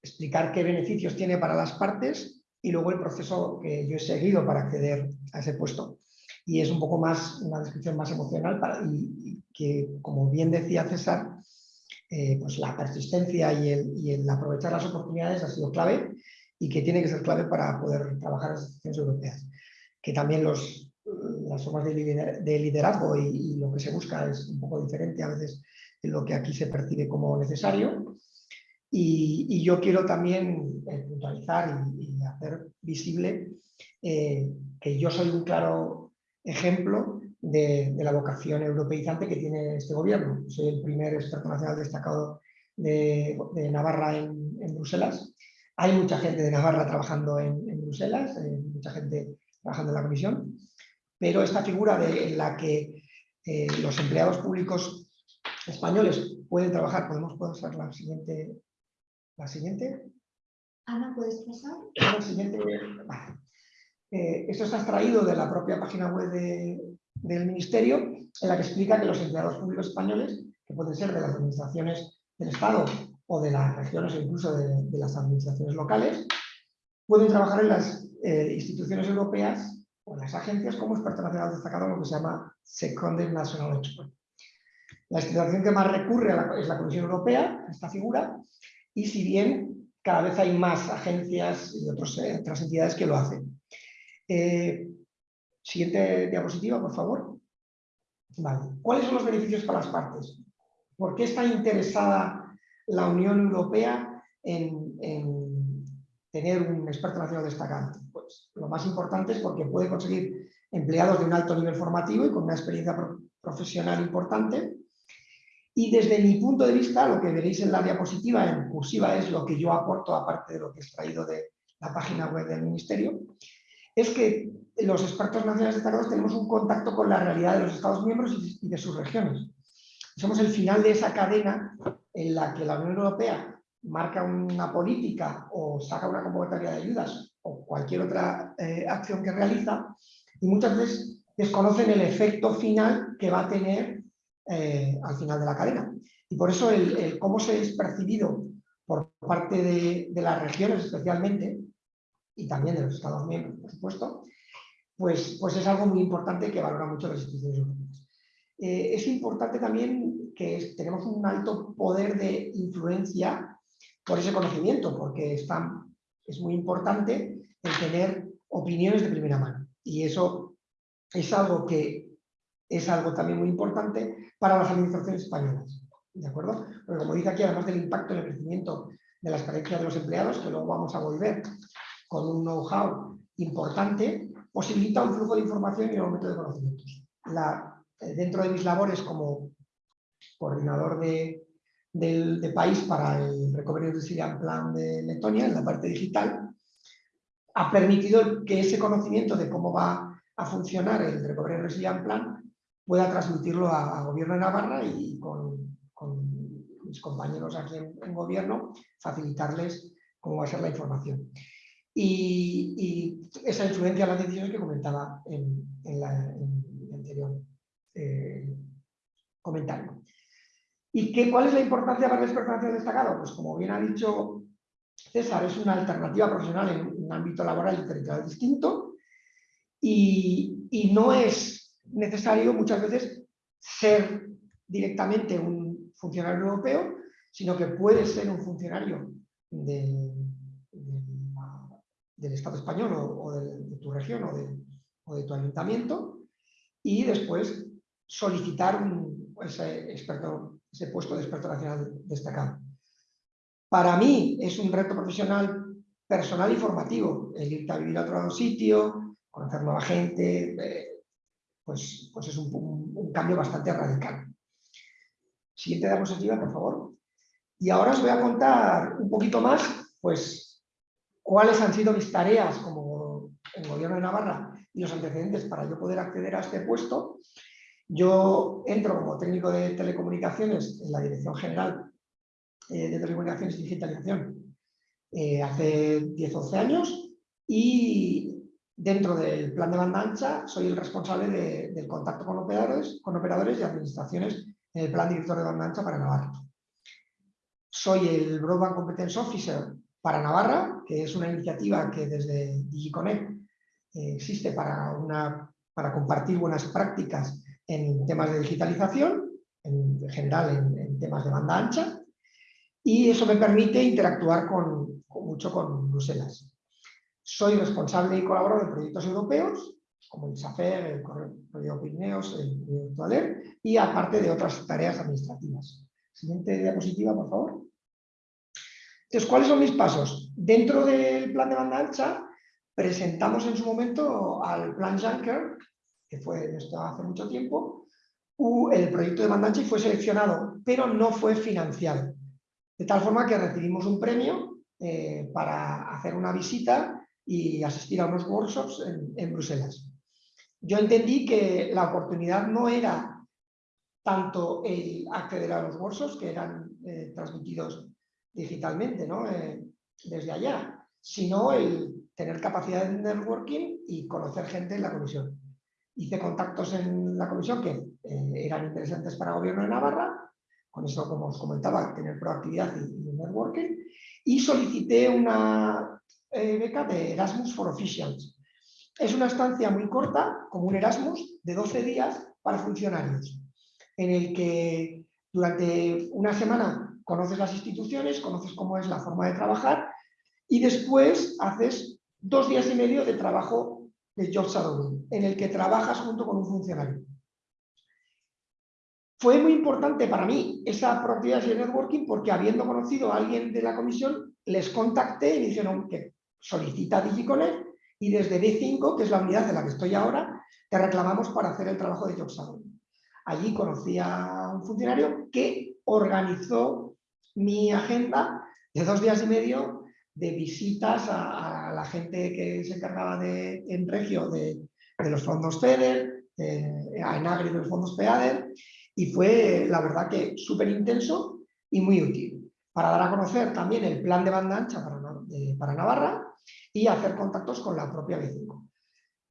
explicar qué beneficios tiene para las partes y luego el proceso que yo he seguido para acceder a ese puesto. Y es un poco más, una descripción más emocional para, y, que, como bien decía César, eh, pues la persistencia y el, y el aprovechar las oportunidades ha sido clave y que tiene que ser clave para poder trabajar las instituciones europeas. Que también los, las formas de liderazgo y, lo que se busca es un poco diferente a veces de lo que aquí se percibe como necesario. Y, yo quiero también eh, puntualizar y, hacer visible eh, que yo soy un claro ejemplo de, la vocación europeizante que tiene este gobierno. Soy el primer experto nacional destacado de, Navarra en Bruselas hay mucha gente de Navarra trabajando en, Bruselas, eh, mucha gente trabajando en la comisión, pero esta figura de, en la que eh, los empleados públicos españoles pueden trabajar, podemos pasar la siguiente. La siguiente.
Ana, ¿puedes pasar?
La siguiente. Eh, esto está extraído de la propia página web del Ministerio, en la que explica que los empleados públicos españoles, que pueden ser de las administraciones del Estado o de las regiones o incluso de, las administraciones locales, pueden trabajar en las eh, instituciones europeas o en las agencias como experto nacional destacado, lo que se llama Seconded National Expert. La institución que más recurre es la Comisión Europea, esta figura, y si bien cada vez hay más agencias y eh, otras entidades que lo hacen. Eh, siguiente diapositiva, por favor. ¿Cuáles son los beneficios para las partes? ¿Por qué está interesada la Unión Europea en, tener un experto nacional destacado? Pues lo más importante es porque puede conseguir empleados de un alto nivel formativo y con una experiencia profesional importante. Y desde mi punto de vista, lo que veréis en la diapositiva en cursiva es lo que yo aporto, aparte de lo que he extraído de la página web del Ministerio, es que los expertos nacionales destacados tenemos un contacto con la realidad de los Estados miembros y de sus regiones. Somos el final de esa cadena en la que la Unión Europea marca una política o saca una convocatoria de ayudas o cualquier otra eh, acción que realiza y muchas veces desconocen el efecto final que va a tener eh, al final de la cadena. Y por eso el, cómo se es percibido por parte de, las regiones especialmente y también de los Estados miembros, por supuesto, pues, pues es algo muy importante que valora mucho las instituciones europeas. Eh, es importante también que tenemos un alto poder de influencia por ese conocimiento, porque es muy importante el tener opiniones de primera mano. Y eso es algo que es algo también muy importante para las administraciones españolas. ¿De acuerdo? Porque como dice aquí, además del impacto en el crecimiento de la experiencia de los empleados, que luego vamos a volver con un know-how importante, posibilita un flujo de información y un aumento de conocimientos. Eh, dentro de mis labores como coordinador de, país para el Recovery Resilience Plan de Letonia, en la parte digital, ha permitido que ese conocimiento de cómo va a funcionar el Recovery Resilient Plan pueda transmitirlo a, Gobierno de Navarra y con, mis compañeros aquí en, Gobierno facilitarles cómo va a ser la información. Y, esa influencia en las decisiones que comentaba en, el anterior eh, comentario. ¿Y qué, cuál es la importancia para el experto destacado? Pues como bien ha dicho César, es una alternativa profesional en un ámbito laboral y territorial distinto y, no es necesario muchas veces ser directamente un funcionario europeo, sino que puede ser un funcionario del, Estado español o, de, tu región o de, o de, tu ayuntamiento y después solicitar un, ese, experto, ese puesto de experto nacional destacado. Para mí es un reto profesional personal y formativo, el irte a vivir a otro sitio, conocer nueva gente, eh, pues, pues es un, cambio bastante radical. Siguiente diapositiva, por favor. Y ahora os voy a contar un poquito más, pues, cuáles han sido mis tareas como en Gobierno de Navarra y los antecedentes para yo poder acceder a este puesto. Yo entro como técnico de telecomunicaciones en la Dirección General eh, de telecomunicaciones y digitalización eh, hace 10-11 años y dentro del plan de banda ancha soy el responsable del contacto con operadores, con operadores y administraciones en el plan director de banda ancha para Navarra. Soy el Broadband Competence Officer para Navarra, que es una iniciativa que desde DigiConnect eh, existe para, una, para compartir buenas prácticas en temas de digitalización, en general en, temas de banda ancha, y eso me permite interactuar con, mucho con Bruselas. Soy responsable y colaborador de proyectos europeos, como el SAFER, el Proyecto Pirineos, el Proyecto ALER, y aparte de otras tareas administrativas. Siguiente diapositiva, por favor. Entonces, ¿cuáles son mis pasos? Dentro del plan de banda ancha, presentamos en su momento al plan Juncker, que fue esto hace mucho tiempo, el proyecto de y fue seleccionado, pero no fue financiado. De tal forma que recibimos un premio eh, para hacer una visita y asistir a unos workshops en, Bruselas. Yo entendí que la oportunidad no era tanto el acceder a los workshops, que eran eh, transmitidos digitalmente ¿no? Eh, desde allá, sino el tener capacidad de networking y conocer gente en la comisión. Hice contactos en la comisión que eran interesantes para el gobierno de Navarra con eso, como os comentaba, tener proactividad y, networking, y solicité una eh, beca de Erasmus for Officials. Es una estancia muy corta, como un Erasmus, de 12 días para funcionarios, en el que durante una semana conoces las instituciones, conoces cómo es la forma de trabajar, y después haces dos días y medio de trabajo de job shadowing, en el que trabajas junto con un funcionario. Fue muy importante para mí esa propiedad y el networking porque habiendo conocido a alguien de la comisión, les contacté y me dijeron que solicita DigiConnect y desde D5, que es la unidad de la que estoy ahora, te reclamamos para hacer el trabajo de Job Allí conocí a un funcionario que organizó mi agenda de dos días y medio de visitas a, la gente que se encargaba de, en Regio de, los fondos FEDER, a Enagri de los fondos PEADER y fue, la verdad, que súper intenso y muy útil para dar a conocer también el plan de banda ancha para, Navarra y hacer contactos con la propia B5.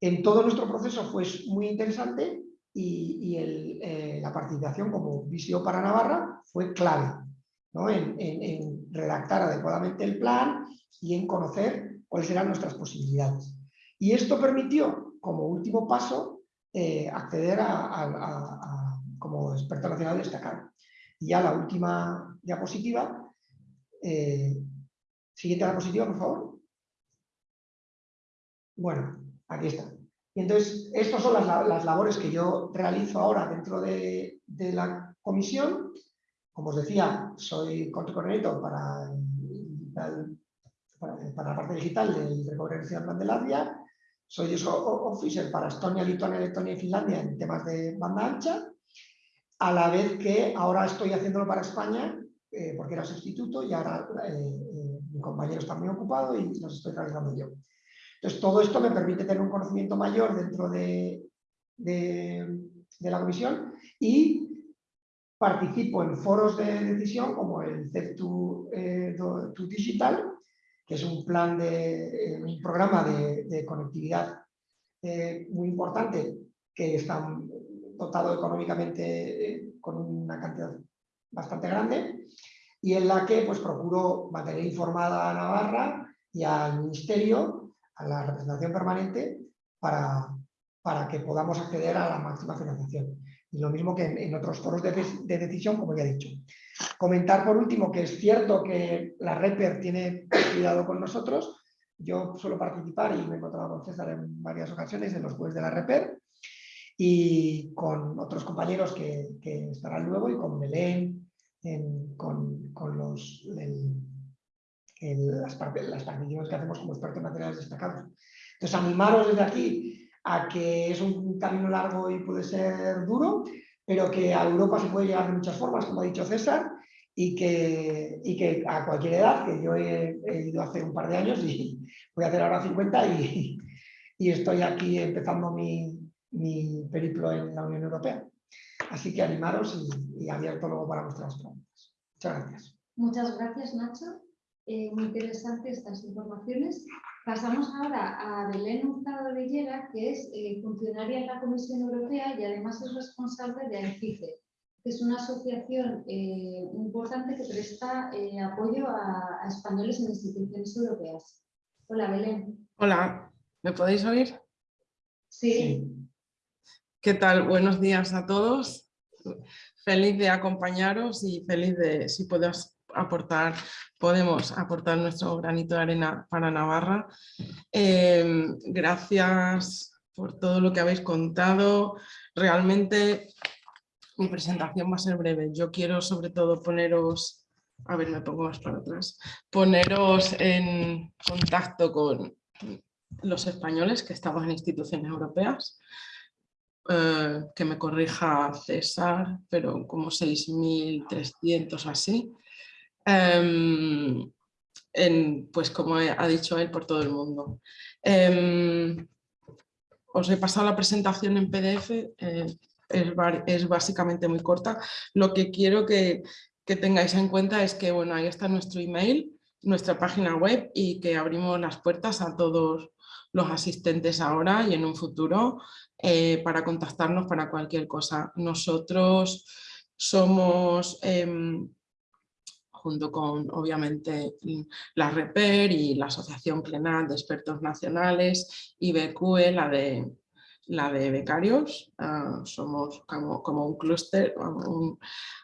En todo nuestro proceso fue muy interesante y, eh, la participación como visión para Navarra fue clave en, redactar adecuadamente el plan y en conocer cuáles eran nuestras posibilidades. Y esto permitió, como último paso, eh, acceder a como experto nacional destacado. Y ya la última diapositiva. Eh, siguiente diapositiva, por favor. Bueno, aquí está. Y entonces, estas son las, labores que yo realizo ahora dentro de, la comisión. Como os decía, soy coordinador para, para, para, la parte digital del Recovery Plan de Latvia. Soy officer para Estonia, Lituania, Letonia y Finlandia en temas de banda ancha a la vez que ahora estoy haciéndolo para España, eh, porque era sustituto y ahora eh, eh, mi compañero está muy ocupado y los estoy realizando yo. Entonces, todo esto me permite tener un conocimiento mayor dentro de, de, la comisión y participo en foros de decisión como el CEP2 eh, Digital, que es un plan de eh, un programa de, conectividad eh, muy importante que está dotado económicamente con una cantidad bastante grande y en la que pues, procuro mantener informada a Navarra y al Ministerio, a la representación permanente, para, para que podamos acceder a la máxima financiación. Y lo mismo que en, otros foros de, decisión, como ya he dicho. Comentar por último que es cierto que la REPER tiene cuidado con nosotros. Yo suelo participar y me he encontrado con César en varias ocasiones en los jueves de la REPER y con otros compañeros que, estarán luego y con Belén, con, los, las, participaciones que hacemos como expertos nacionales destacados. Entonces, animaros desde aquí a que es un camino largo y puede ser duro, pero que a Europa se puede llegar de muchas formas, como ha dicho César, y que, y que a cualquier edad, que yo he, ido hace un par de años y voy a hacer ahora 50 y, y estoy aquí empezando mi, mi periplo en la Unión Europea. Así que animaros y, abierto luego para vuestras preguntas. Muchas gracias.
Muchas gracias, Nacho. Eh, muy interesantes estas informaciones. Pasamos ahora a Belén Hurtado Villera, que es eh, funcionaria en la Comisión Europea y además es responsable de ANCICE, que es una asociación eh, importante que presta apoyo a, a, españoles en instituciones europeas. Hola, Belén.
Hola, ¿me podéis oír?
sí.
¿Qué tal? Buenos días a todos. Feliz de acompañaros y feliz de, si podemos aportar, podemos aportar nuestro granito de arena para Navarra. Em, gracias por todo lo que habéis contado. Realmente mi presentación va a ser breve. Yo quiero sobre todo poneros, a ver, me pongo más para atrás, poneros en contacto con los españoles que estamos en instituciones europeas, eh, que me corrija César, pero como 6.300 así. Em, pues como ha dicho él, por todo el mundo. Em, os he pasado la presentación en PDF, eh, es, básicamente muy corta. Lo que quiero que, que tengáis en cuenta es que bueno, ahí está nuestro email, nuestra página web y que abrimos las puertas a todos los asistentes ahora y en un futuro eh, para contactarnos para cualquier cosa. Nosotros somos, em, junto con obviamente la REPER y la Asociación Plenal de Expertos Nacionales, y BQE, la de la de becarios, ah, somos como, un clúster,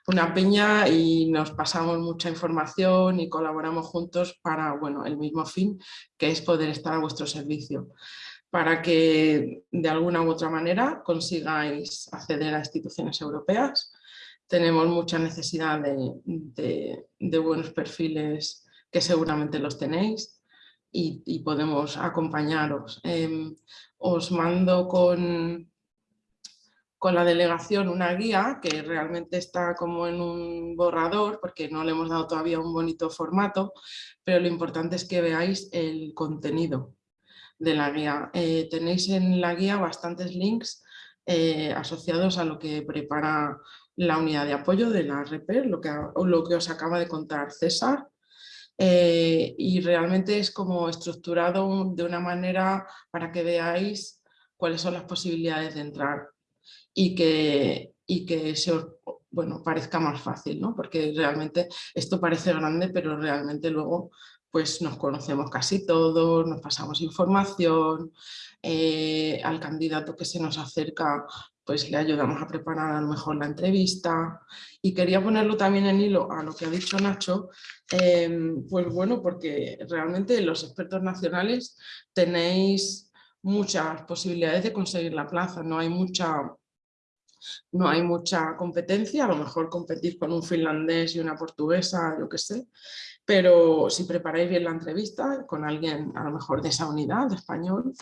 una peña y nos pasamos mucha información y colaboramos juntos para bueno, el mismo fin, que es poder estar a vuestro servicio, para que de alguna u otra manera consigáis acceder a instituciones europeas. Tenemos mucha necesidad de, de buenos perfiles que seguramente los tenéis, y, podemos acompañaros. Em, os mando con, con la delegación una guía que realmente está como en un borrador porque no le hemos dado todavía un bonito formato, pero lo importante es que veáis el contenido de la guía. Eh, tenéis en la guía bastantes links eh, asociados a lo que prepara la unidad de apoyo de la REPER, lo que, lo que os acaba de contar César, eh, y realmente es como estructurado de una manera para que veáis cuáles son las posibilidades de entrar y que, y que se os bueno, parezca más fácil, ¿no? porque realmente esto parece grande, pero realmente luego pues nos conocemos casi todos, nos pasamos información, eh, al candidato que se nos acerca pues le ayudamos a preparar a lo mejor la entrevista. Y quería ponerlo también en hilo a lo que ha dicho Nacho, em, pues bueno, porque realmente los expertos nacionales tenéis muchas posibilidades de conseguir la plaza, no hay mucha no hay mucha competencia, a lo mejor competís con un finlandés y una portuguesa, yo qué sé, pero si preparáis bien la entrevista con alguien a lo mejor de esa unidad, de español,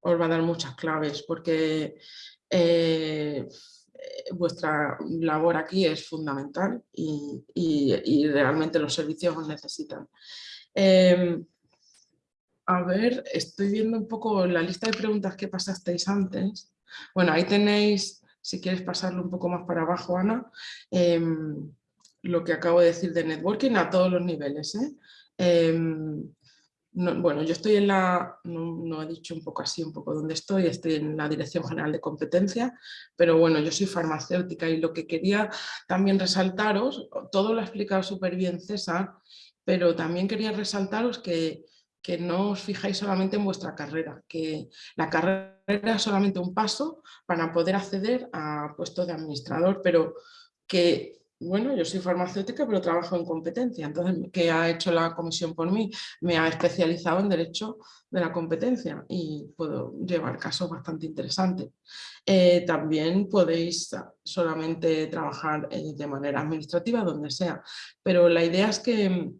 os va a dar muchas claves, porque eh, vuestra labor aquí es fundamental y, realmente los servicios os necesitan. Em, a ver, estoy viendo un poco la lista de preguntas que pasasteis antes. Bueno, ahí tenéis, si quieres pasarlo un poco más para abajo, Ana, em, lo que acabo de decir de networking a todos los niveles. ¿eh? Em, bueno, yo estoy en la, no, he dicho un poco así, un poco dónde estoy, estoy en la Dirección General de Competencia, pero bueno, yo soy farmacéutica y lo que quería también resaltaros, todo lo ha explicado súper bien César, pero también quería resaltaros que, que no os fijáis solamente en vuestra carrera, que la carrera es solamente un paso para poder acceder a puestos de administrador, pero que bueno, yo soy farmacéutica, pero trabajo en competencia. Entonces, ¿qué ha hecho la comisión por mí? Me ha especializado en derecho de la competencia y puedo llevar casos bastante interesantes. Eh, también podéis solamente trabajar eh, de manera administrativa, donde sea, pero la idea es que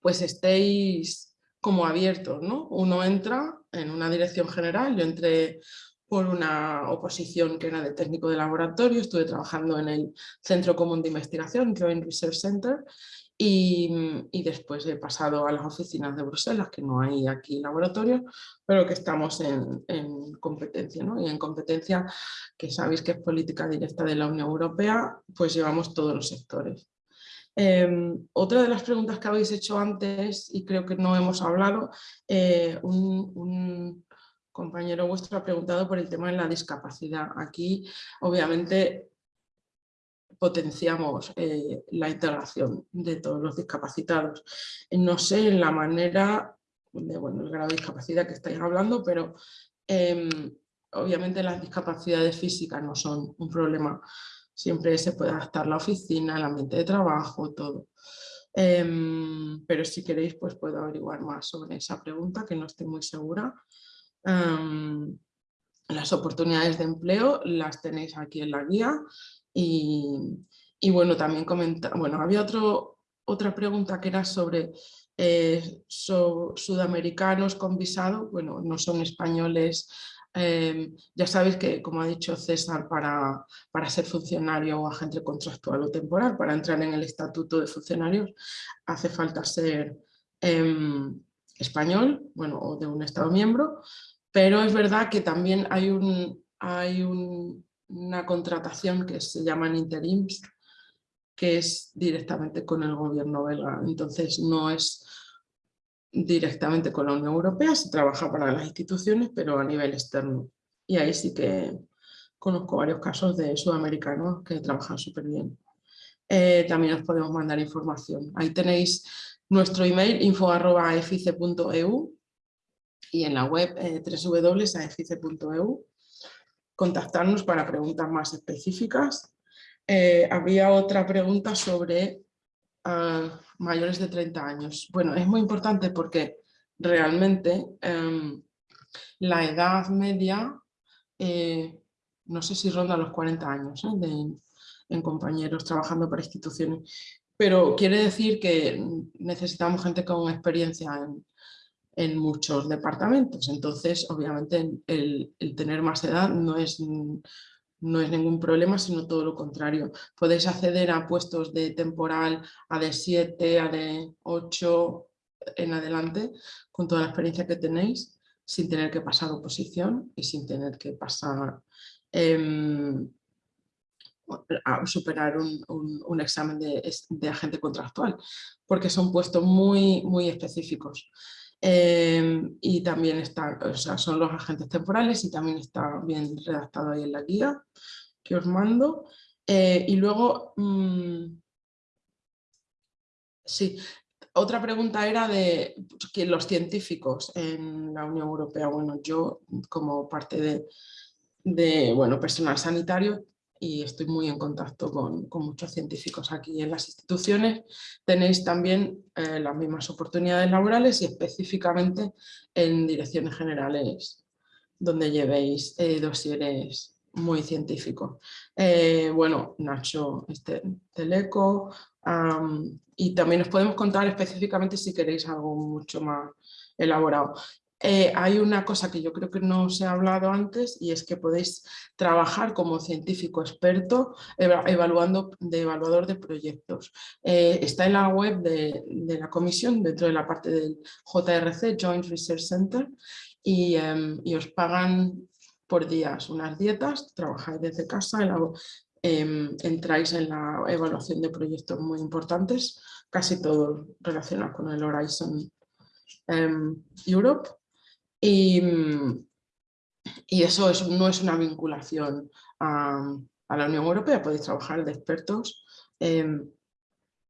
pues estéis como abiertos, ¿no? Uno entra en una dirección general, yo entré por una oposición que era de técnico de laboratorio, estuve trabajando en el Centro Común de Investigación, Joint Research Center, y, y, después he pasado a las oficinas de Bruselas, que no hay aquí laboratorios, pero que estamos en, en competencia, ¿no? y en competencia que sabéis que es política directa de la Unión Europea, pues llevamos todos los sectores. Em, otra de las preguntas que habéis hecho antes, y creo que no hemos hablado, eh, un, un compañero vuestro ha preguntado por el tema de la discapacidad. Aquí, obviamente, potenciamos eh, la integración de todos los discapacitados. No sé en la manera, de, bueno, el grado de discapacidad que estáis hablando, pero em, obviamente las discapacidades físicas no son un problema. Siempre se puede adaptar la oficina, el ambiente de trabajo, todo. Em, pero si queréis, pues puedo averiguar más sobre esa pregunta, que no estoy muy segura las oportunidades de empleo las tenéis aquí en la guía. Y, bueno, también comenta, bueno, había otro, otra pregunta que era sobre eh, sudamericanos con visado, bueno, no son españoles, em, ya sabéis que, como ha dicho César, para, para, ser funcionario o agente contractual o temporal, para entrar en el estatuto de funcionarios, hace falta ser em, español, bueno, o de un estado miembro, pero es verdad que también hay, un, hay una contratación que se llama interims, que es directamente con el gobierno belga. Entonces no es directamente con la Unión Europea, se trabaja para las instituciones, pero a nivel externo. Y ahí sí que conozco varios casos de sudamericanos que trabajan súper bien. Eh, también os podemos mandar información. Ahí tenéis nuestro email info.efice.eu y en la web eh, www.aefice.eu contactarnos para preguntas más específicas. Eh, había otra pregunta sobre ah, mayores de 30 años. Bueno, es muy importante porque realmente em, la edad media, eh, no sé si ronda los 40 años en compañeros trabajando para instituciones, pero quiere decir que necesitamos gente con experiencia en, en muchos departamentos. Entonces, obviamente, el, tener más edad no es, no es ningún problema, sino todo lo contrario. Podéis acceder a puestos de temporal a de 7, a de 8 en adelante, con toda la experiencia que tenéis, sin tener que pasar oposición y sin tener que pasar em, a superar un, examen de, de, agente contractual, porque son puestos muy, muy específicos. Em, y también está, o sea, son los agentes temporales y también está bien redactado ahí en la guía que os mando. Eh, y luego, mm, sí, otra pregunta era de los científicos en la Unión Europea, bueno, yo como parte de, de bueno, personal sanitario y estoy muy en contacto con, muchos científicos aquí en las instituciones. Tenéis también eh, las mismas oportunidades laborales y específicamente en direcciones generales donde llevéis eh, dosieres muy científicos. Eh, bueno, Nacho este, Teleco y también os podemos contar específicamente si queréis algo mucho más elaborado. Eh, hay una cosa que yo creo que no os he hablado antes y es que podéis trabajar como científico experto evaluando de evaluador de proyectos. Eh, está en la web de, la comisión dentro de la parte del JRC, Joint Research Center, y, em, y os pagan por días unas dietas, trabajáis desde casa, em, entráis en la evaluación de proyectos muy importantes, casi todo relacionado con el Horizon em, Europe y, y eso es, no es una vinculación a, la Unión Europea, podéis trabajar de expertos em,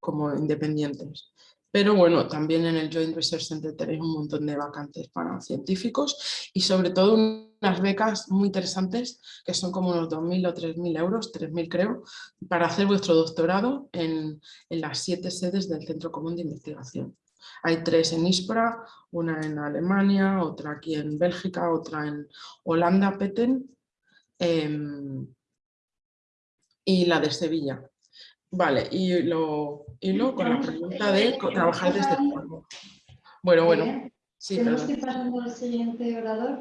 como independientes. Pero bueno, también en el Joint Research Center tenéis un montón de vacantes para científicos y sobre todo unas becas muy interesantes que son como unos 2.000 o 3.000 euros, 3.000 creo, para hacer vuestro doctorado en las siete sedes del Centro Común de Investigación. Hay tres en Ispra, una en Alemania, otra aquí en Bélgica, otra en Holanda, Petten, em, y la de Sevilla. Vale, y lo, y con la pregunta de trabajar desde el Bueno, bueno.
Sí, Tenemos que ir pasando al siguiente orador.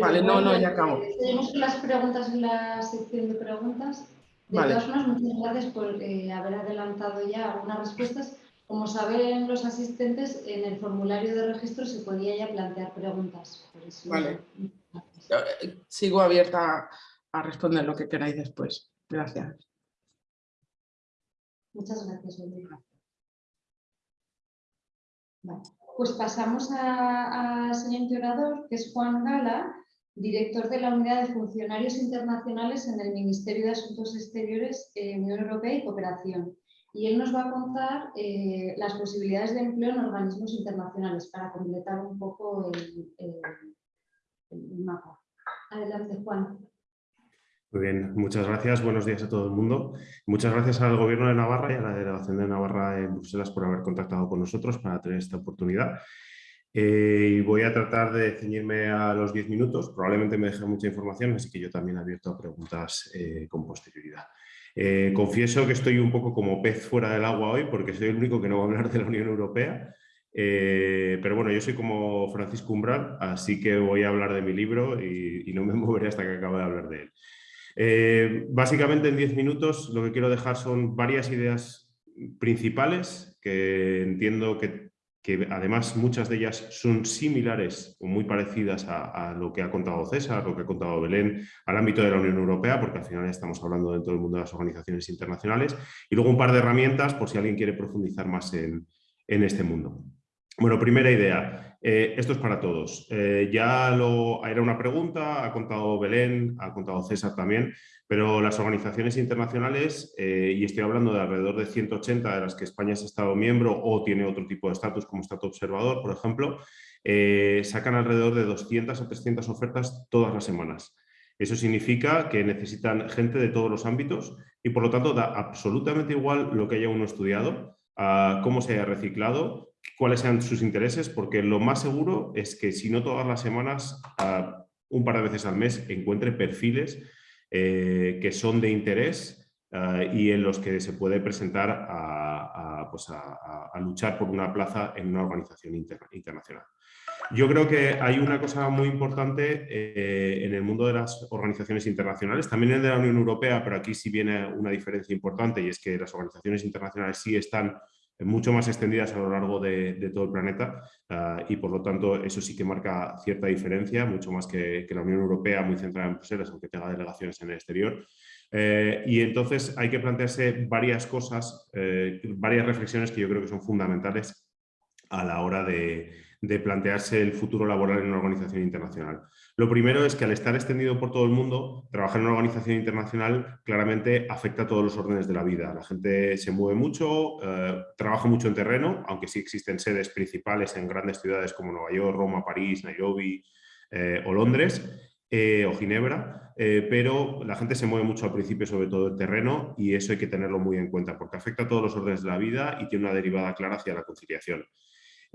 vale, no, no, ya acabo.
Tenemos las preguntas en la sección de preguntas. De todas formas, muchas gracias por eh, haber adelantado ya algunas respuestas. Como saben los asistentes, en el formulario de registro se podía ya plantear preguntas.
Vale. Eh, sigo abierta a responder lo que queráis después. Gracias.
Muchas gracias, Pues pasamos al siguiente orador, que es Juan Gala, director de la Unidad de Funcionarios Internacionales en el Ministerio de Asuntos Exteriores, eh, Unión Europea y Cooperación y él nos va a contar eh, las posibilidades de empleo en organismos internacionales para completar un poco el, mapa. Adelante, Juan.
Muy bien, muchas gracias. Buenos días a todo el mundo. Muchas gracias al Gobierno de Navarra y a la Delegación de Navarra en Bruselas por haber contactado con nosotros para tener esta oportunidad. Eh, y voy a tratar de ceñirme a los 10 minutos. Probablemente me deje mucha información, así que yo también abierto a preguntas eh, con posterioridad. Eh, confieso que estoy un poco como pez fuera del agua hoy porque soy el único que no va a hablar de la Unión Europea. Eh, pero bueno, yo soy como Francisco Umbral, así que voy a hablar de mi libro y, no me moveré hasta que acabe de hablar de él. Eh, básicamente en 10 minutos lo que quiero dejar son varias ideas principales que entiendo que que además muchas de ellas son similares o muy parecidas a, lo que ha contado César, lo que ha contado Belén, al ámbito de la Unión Europea, porque al final estamos hablando dentro del mundo de las organizaciones internacionales, y luego un par de herramientas por si alguien quiere profundizar más en, este mundo. Bueno, primera idea, eh, esto es para todos. Eh, ya lo, era una pregunta, ha contado Belén, ha contado César también, pero las organizaciones internacionales, eh, y estoy hablando de alrededor de 180 de las que España es Estado miembro o tiene otro tipo de estatus como Estado observador, por ejemplo, sacan alrededor de 200 o 300 ofertas todas las semanas. Eso significa que necesitan gente de todos los ámbitos y por lo tanto da absolutamente igual lo que haya uno estudiado, cómo se haya reciclado, cuáles sean sus intereses, porque lo más seguro es que si no todas las semanas, un par de veces al mes, encuentre perfiles eh, que son de interés eh, y en los que se puede presentar a, pues luchar por una plaza en una organización internacional. Yo creo que hay una cosa muy importante eh, en el mundo de las organizaciones internacionales, también en el de la Unión Europea, pero aquí sí viene una diferencia importante y es que las organizaciones internacionales sí están mucho más extendidas a lo largo de, todo el planeta ah, y por lo tanto eso sí que marca cierta diferencia, mucho más que, la Unión Europea, muy centrada en Bruselas, aunque tenga delegaciones en el exterior. Eh, y entonces hay que plantearse varias cosas, eh, varias reflexiones que yo creo que son fundamentales a la hora de, de plantearse el futuro laboral en una organización internacional. Lo primero es que al estar extendido por todo el mundo, trabajar en una organización internacional claramente afecta a todos los órdenes de la vida. La gente se mueve mucho, eh, trabaja mucho en terreno, aunque sí existen sedes principales en grandes ciudades como Nueva York, Roma, París, Nairobi eh, o Londres. Eh, o Ginebra, pero la gente se mueve mucho al principio, sobre todo en terreno, y eso hay que tenerlo muy en cuenta, porque afecta a todos los órdenes de la vida y tiene una derivada clara hacia la conciliación.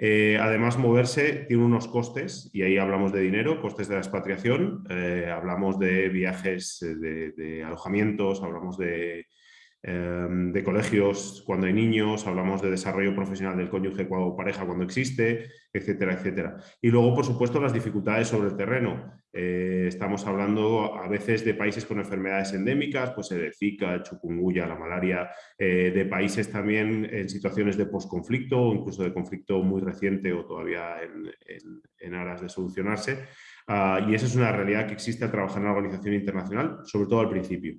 Eh, además, moverse tiene unos costes, y ahí hablamos de dinero, costes de la expatriación, eh, hablamos de viajes, eh, de, alojamientos, hablamos de, de colegios cuando hay niños, hablamos de desarrollo profesional del cónyuge o pareja cuando existe, etcétera, etcétera. Y luego, por supuesto, las dificultades sobre el terreno. Eh, estamos hablando a veces de países con enfermedades endémicas, pues el Zika, el chikungunya, la malaria, eh, de países también en situaciones de posconflicto o incluso de conflicto muy reciente o todavía en, aras de solucionarse. Ah, y esa es una realidad que existe al trabajar en la organización internacional, sobre todo al principio.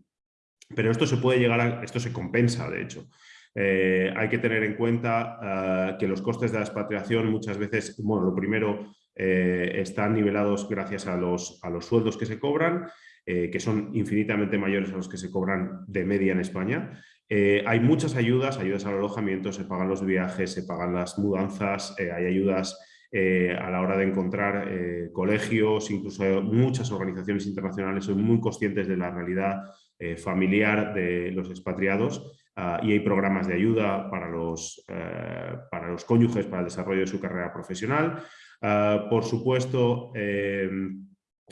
Pero esto se puede llegar a, esto se compensa, de hecho. Eh, hay que tener en cuenta ah, que los costes de la expatriación muchas veces, bueno, lo primero, eh, están nivelados gracias a los, a los sueldos que se cobran, eh, que son infinitamente mayores a los que se cobran de media en España. hay muchas ayudas, ayudas al alojamiento, se pagan los viajes, se pagan las mudanzas, hay ayudas a la hora de encontrar colegios, incluso muchas organizaciones internacionales son muy conscientes de la realidad eh, familiar de los expatriados ah, y hay programas de ayuda para los, eh, para los cónyuges para el desarrollo de su carrera profesional. Ah, por supuesto, em,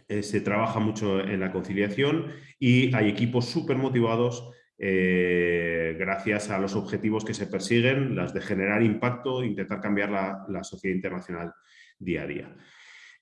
eh, se trabaja mucho en la conciliación y hay equipos súper motivados gracias a los objetivos que se persiguen, las de generar impacto intentar cambiar la, la sociedad internacional día a día.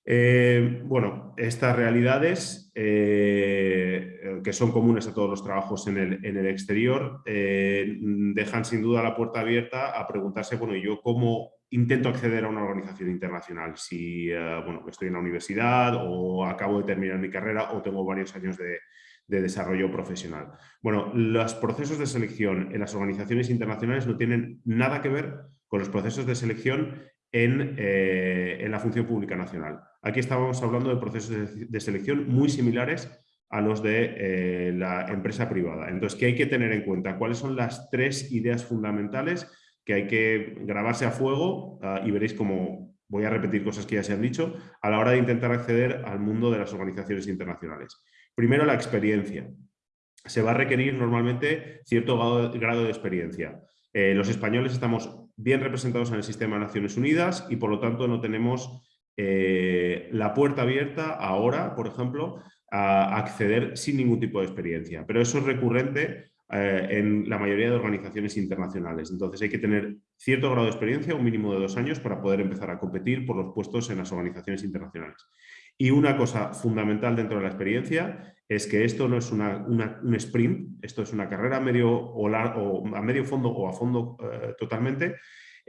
Eh, bueno, estas realidades eh, que son comunes a todos los trabajos en el, exterior eh, dejan sin duda la puerta abierta a preguntarse, bueno, ¿yo cómo intento acceder a una organización internacional? Si bueno, estoy en la universidad o acabo de terminar mi carrera o tengo varios años de, de desarrollo profesional. Bueno, los procesos de selección en las organizaciones internacionales no tienen nada que ver con los procesos de selección eh, en, la función pública nacional. Aquí estábamos hablando de procesos de, selección muy similares a los de eh, la empresa privada. Entonces, ¿qué hay que tener en cuenta? ¿Cuáles son las tres ideas fundamentales que hay que grabarse a fuego? Ah, y veréis cómo voy a repetir cosas que ya se han dicho, a la hora de intentar acceder al mundo de las organizaciones internacionales. Primero, la experiencia. Se va a requerir normalmente cierto grado, de experiencia. Eh, los españoles estamos bien representados en el sistema de Naciones Unidas y por lo tanto no tenemos eh, la puerta abierta ahora, por ejemplo, a acceder sin ningún tipo de experiencia. Pero eso es recurrente eh, en la mayoría de organizaciones internacionales. Entonces hay que tener cierto grado de experiencia, un mínimo de dos años, para poder empezar a competir por los puestos en las organizaciones internacionales. Y una cosa fundamental dentro de la experiencia es que esto no es un sprint, esto es una carrera a medio, o, a medio fondo o a fondo eh, totalmente,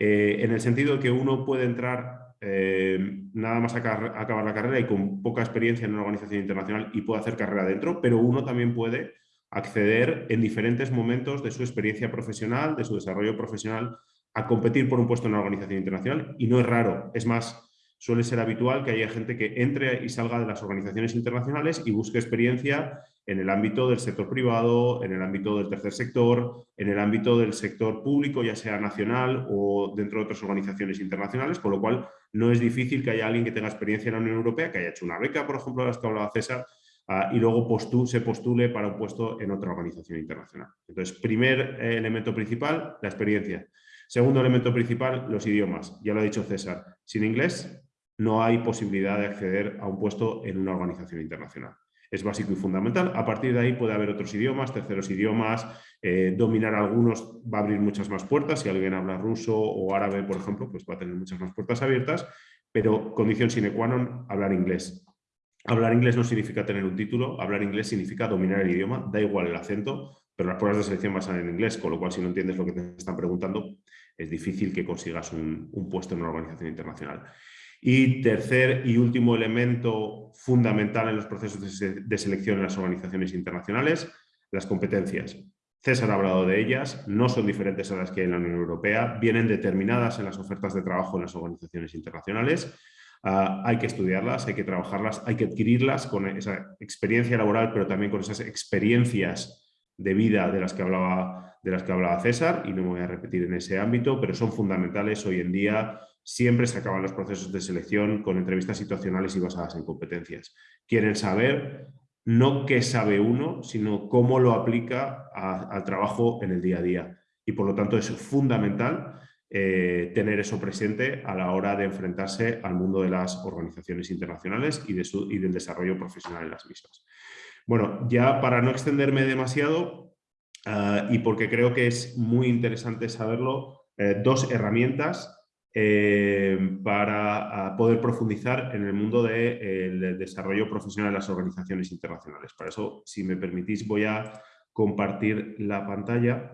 en el sentido de que uno puede entrar eh, nada más acabar, la carrera y con poca experiencia en una organización internacional y puede hacer carrera dentro, pero uno también puede acceder en diferentes momentos de su experiencia profesional, de su desarrollo profesional, a competir por un puesto en una organización internacional. Y no es raro, es más, suele ser habitual que haya gente que entre y salga de las organizaciones internacionales y busque experiencia en el ámbito del sector privado, en el ámbito del tercer sector, en el ámbito del sector público, ya sea nacional o dentro de otras organizaciones internacionales, con lo cual no es difícil que haya alguien que tenga experiencia en la Unión Europea, que haya hecho una beca, por ejemplo, de las que hablaba César, ah, y luego se postule para un puesto en otra organización internacional. Entonces, primer eh, elemento principal, la experiencia. Segundo elemento principal, los idiomas. Ya lo ha dicho César, sin inglés no hay posibilidad de acceder a un puesto en una organización internacional. Es básico y fundamental. A partir de ahí puede haber otros idiomas, terceros idiomas, eh, dominar algunos va a abrir muchas más puertas. Si alguien habla ruso o árabe, por ejemplo, pues va a tener muchas más puertas abiertas, pero condición sine qua non, hablar inglés. Hablar inglés no significa tener un título, hablar inglés significa dominar el idioma, da igual el acento, pero las pruebas de selección van a ser en inglés, con lo cual si no entiendes lo que te están preguntando, es difícil que consigas un puesto en una organización internacional. Y tercer y último elemento fundamental en los procesos de, selección en las organizaciones internacionales, las competencias. César ha hablado de ellas, no son diferentes a las que hay en la Unión Europea, vienen determinadas en las ofertas de trabajo en las organizaciones internacionales. Ah, hay que estudiarlas, hay que trabajarlas, hay que adquirirlas con esa experiencia laboral, pero también con esas experiencias de vida de las que hablaba, de las que hablaba César, y no me voy a repetir en ese ámbito, pero son fundamentales hoy en día siempre se acaban los procesos de selección con entrevistas situacionales y basadas en competencias. Quieren saber no qué sabe uno, sino cómo lo aplica al trabajo en el día a día. Y por lo tanto es fundamental eh, tener eso presente a la hora de enfrentarse al mundo de las organizaciones internacionales y, del desarrollo profesional en las mismas. Bueno, ya para no extenderme demasiado, ah, y porque creo que es muy interesante saberlo, eh, dos herramientas eh, para poder profundizar en el mundo del desarrollo profesional de las organizaciones internacionales. Para eso, si me permitís, voy a compartir la pantalla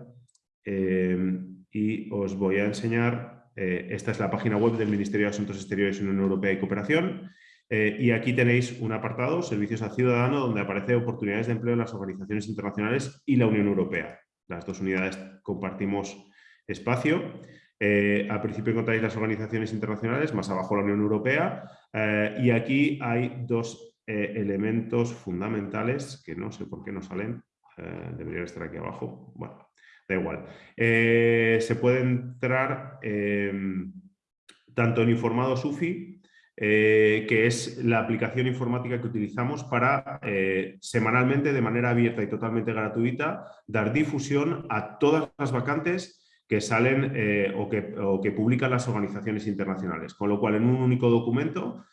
y os voy a enseñar, esta es la página web del Ministerio de Asuntos Exteriores, Unión Europea y Cooperación, eh, y aquí tenéis un apartado, Servicios al Ciudadano, donde aparece oportunidades de empleo en las organizaciones internacionales y la Unión Europea. Las dos unidades compartimos espacio. Eh, al principio encontráis las organizaciones internacionales, más abajo la Unión Europea. Eh, y aquí hay dos elementos fundamentales que no sé por qué no salen. deberían estar aquí abajo. Bueno, da igual. se puede entrar tanto en informado SUFI eh, que es la aplicación informática que utilizamos para eh, semanalmente, de manera abierta y totalmente gratuita, dar difusión a todas las vacantes que salen eh, o, que, publican las organizaciones internacionales. Con lo cual, en un único documento,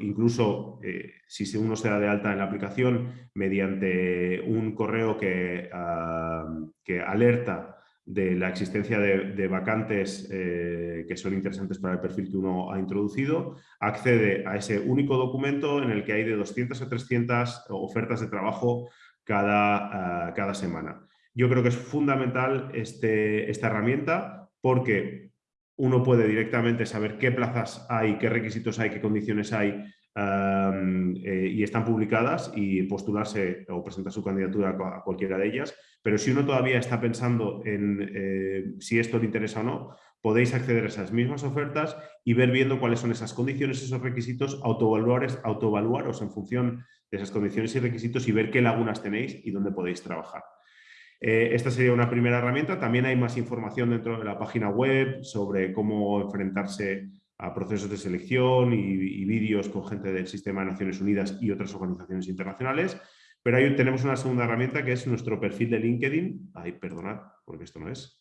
incluso si uno se da de alta en la aplicación mediante un correo que, ah, que alerta de la existencia de, vacantes eh, que son interesantes para el perfil que uno ha introducido, accede a ese único documento en el que hay de 200 a 300 ofertas de trabajo cada, ah, cada semana. Yo creo que es fundamental este, esta herramienta porque uno puede directamente saber qué plazas hay, qué requisitos hay, qué condiciones hay eh, y están publicadas y postularse o presentar su candidatura a cualquiera de ellas. Pero si uno todavía está pensando en eh, si esto le interesa o no, podéis acceder a esas mismas ofertas y ver viendo cuáles son esas condiciones, esos requisitos, autoevaluaros en función de esas condiciones y requisitos y ver qué lagunas tenéis y dónde podéis trabajar. Eh, esta sería una primera herramienta. También hay más información dentro de la página web sobre cómo enfrentarse a procesos de selección y, vídeos con gente del Sistema de Naciones Unidas y otras organizaciones internacionales. Pero ahí tenemos una segunda herramienta que es nuestro perfil de LinkedIn. Ay, perdonad, porque esto no es.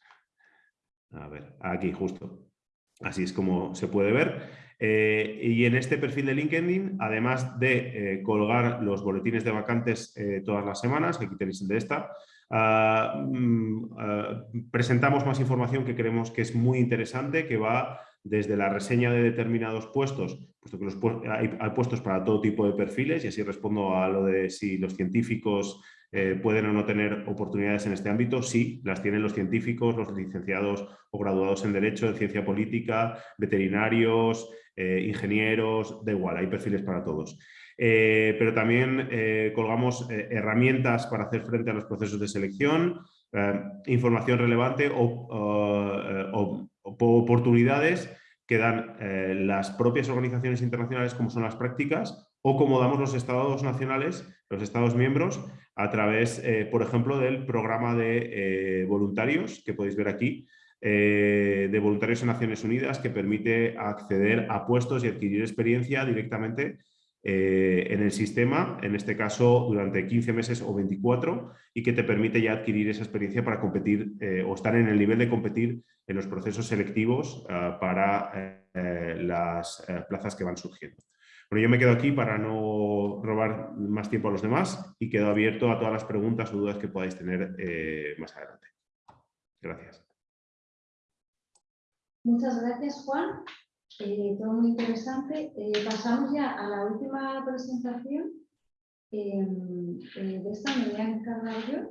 A ver, aquí justo. Así es como se puede ver. Eh, y en este perfil de LinkedIn, además de eh, colgar los boletines de vacantes todas las semanas, aquí tenéis el de esta, presentamos más información que creemos que es muy interesante, que va desde la reseña de determinados puestos, puesto que los hay, puestos para todo tipo de perfiles y así respondo a lo de si los científicos eh, pueden o no tener oportunidades en este ámbito. Sí, las tienen los científicos, los licenciados o graduados en Derecho, en Ciencia Política, veterinarios, eh, ingenieros, da igual, hay perfiles para todos. Eh, pero también colgamos herramientas para hacer frente a los procesos de selección, información relevante o oportunidades que dan eh, las propias organizaciones internacionales como son las prácticas o como damos los estados nacionales, los estados miembros, a través, eh, por ejemplo, del programa de eh, voluntarios que podéis ver aquí, de voluntarios en Naciones Unidas que permite acceder a puestos y adquirir experiencia directamente en el sistema, en este caso durante 15 meses o 24, y que te permite ya adquirir esa experiencia para competir o estar en el nivel de competir en los procesos selectivos eh, para eh, las eh, plazas que van surgiendo. Bueno, yo me quedo aquí para no robar más tiempo a los demás y quedo abierto a todas las preguntas o dudas que podáis tener más adelante. Gracias.
Muchas gracias, Juan. Todo muy interesante. pasamos ya a la última presentación. de esta me voy a encargar yo.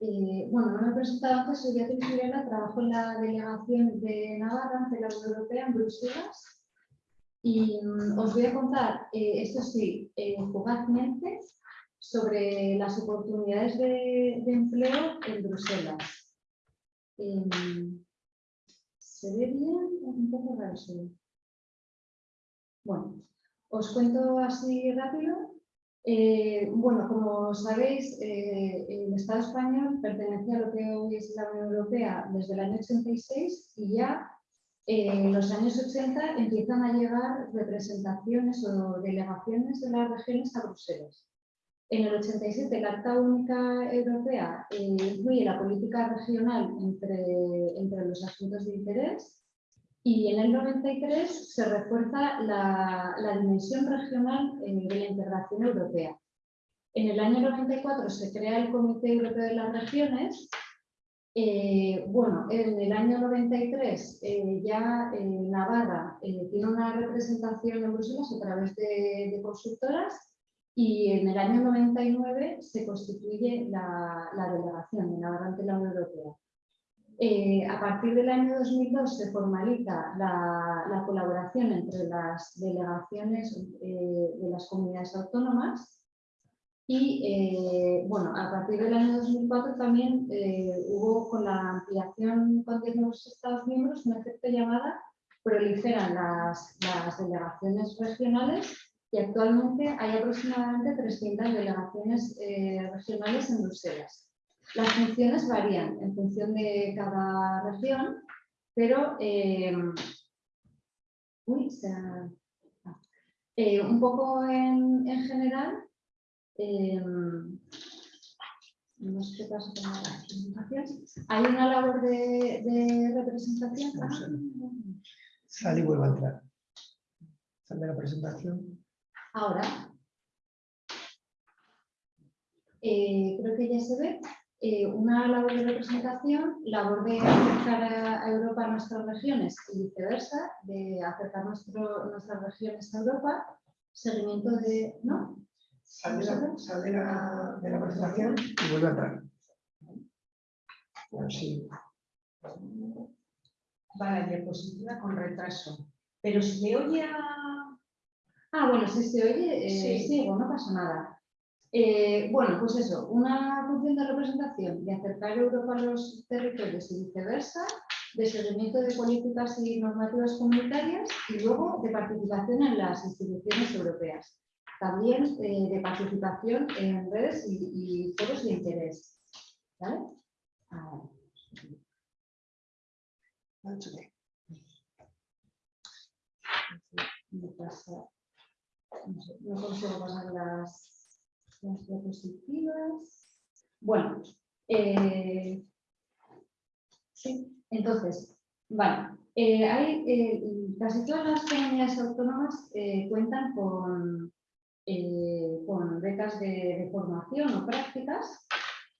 Eh, bueno, no me he presentado antes, soy Beatriz Mirela, trabajo en la delegación de Navarra ante la Unión Europea en Bruselas y mm, os voy a contar, eh, esto sí, eh, fugazmente, sobre las oportunidades de, empleo en Bruselas. ¿Se ve bien? Un poco raro Bueno, os cuento así rápido. Eh, bueno, como sabéis, eh, el Estado español pertenecía a lo que hoy es la Unión Europea desde el año 86 y ya en los años 80 empiezan a llegar representaciones o delegaciones de las regiones a Bruselas. En el 87 la Carta Única Europea eh, incluye la política regional entre, entre los asuntos de interés y en el 93 se refuerza la, dimensión regional eh, de la integración europea. En el año 94 se crea el Comité Europeo de las Regiones. Eh, bueno, en el año 93 eh, ya eh, Navarra eh, tiene una representación en Bruselas a través de, de consultoras y en el año 99 se constituye la, la delegación de la Unión Europea. Eh, a partir del año 2002 se formaliza la, la colaboración entre las delegaciones eh, de las comunidades autónomas y eh, bueno, a partir del año 2004 también eh, hubo con la ampliación con 10 nuevos Estados miembros un efecto llamada proliferan las, las delegaciones regionales y actualmente hay aproximadamente 300 delegaciones eh, regionales en Bruselas. Las funciones varían en función de cada región, pero eh, uy, se ha- ah. Eh, un poco en, en general, no sé qué pasa con la presentación. Hay una labor de, de representación.
Sal y vuelve a entrar. Sal de la presentación.
Ahora, eh, creo que ya se ve, eh, una labor de representación, labor de acercar a, a Europa a nuestras regiones y viceversa, de acercar nuestro- nuestras regiones a Europa, seguimiento de... ¿no?
Sal de la, sal de la- de la presentación y vuelve a entrar. Bueno, sí.
Va la diapositiva con retraso. Pero si le oye a...
Ah, bueno, si se oye, eh,
Sí.
sigo, no pasa nada. Eh, bueno, pues eso, una función de representación, de acercar Europa a los territorios y viceversa, de seguimiento de políticas y normativas comunitarias y luego de participación en las instituciones europeas. También eh, de participación en redes y, y foros de interés. ¿Vale? Ah, me pasa- no sé, no las, las. Bueno, eh, sí, entonces, vale. eh, hay, eh, casi todas las comunidades autónomas eh, cuentan con, eh, con becas de, formación o prácticas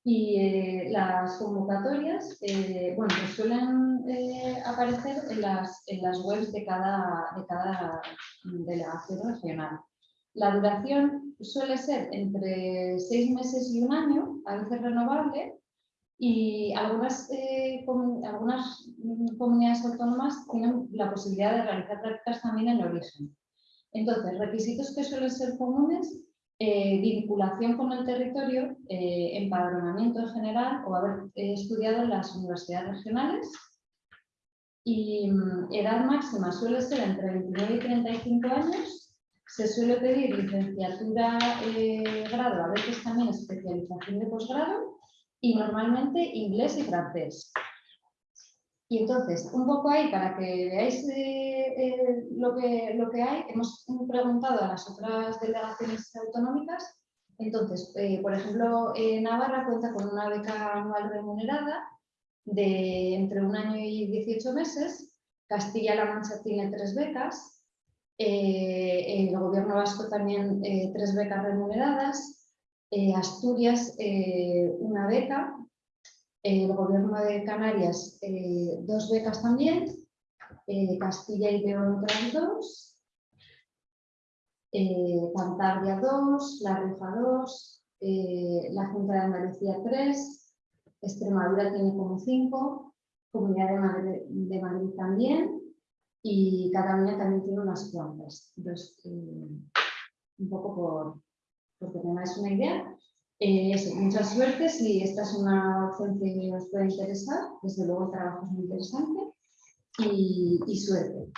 y eh, las convocatorias eh, bueno, pues suelen eh, aparecer en las, en las webs de cada, de cada delegación regional. La duración suele ser entre seis meses y un año, a veces renovable, y algunas, eh, algunas mm, comunidades autónomas tienen la posibilidad de realizar prácticas también en origen. Entonces, requisitos que suelen ser comunes, eh, vinculación con el territorio, eh, empadronamiento en general o haber estudiado en las universidades regionales. Y mm, edad máxima suele ser entre 29 y 35 años. Se suele pedir licenciatura, eh, grado, a veces también especialización de posgrado y normalmente inglés y francés. Y entonces, un poco ahí para que veáis eh, eh, lo, que, lo que hay, hemos preguntado a las otras delegaciones autonómicas. Entonces, eh, por ejemplo, Navarra cuenta con una beca anual remunerada de entre un año y 18 meses. Castilla-La Mancha tiene tres becas. Eh, el gobierno vasco también eh, tres becas remuneradas. eh, Asturias eh, una beca. El gobierno de Canarias eh, dos becas también, eh, Castilla y León otras dos, eh, Cantabria dos, La Rioja dos, eh, la Junta de Andalucía tres, Extremadura tiene como cinco, Comunidad de Madrid también y Cataluña también tiene unas cuantas. Eh, un poco por, porque tengáis una idea. Eh, eso, mucha suerte, si esta es una opción que os puede interesar, desde luego el trabajo muy interesante y, suerte.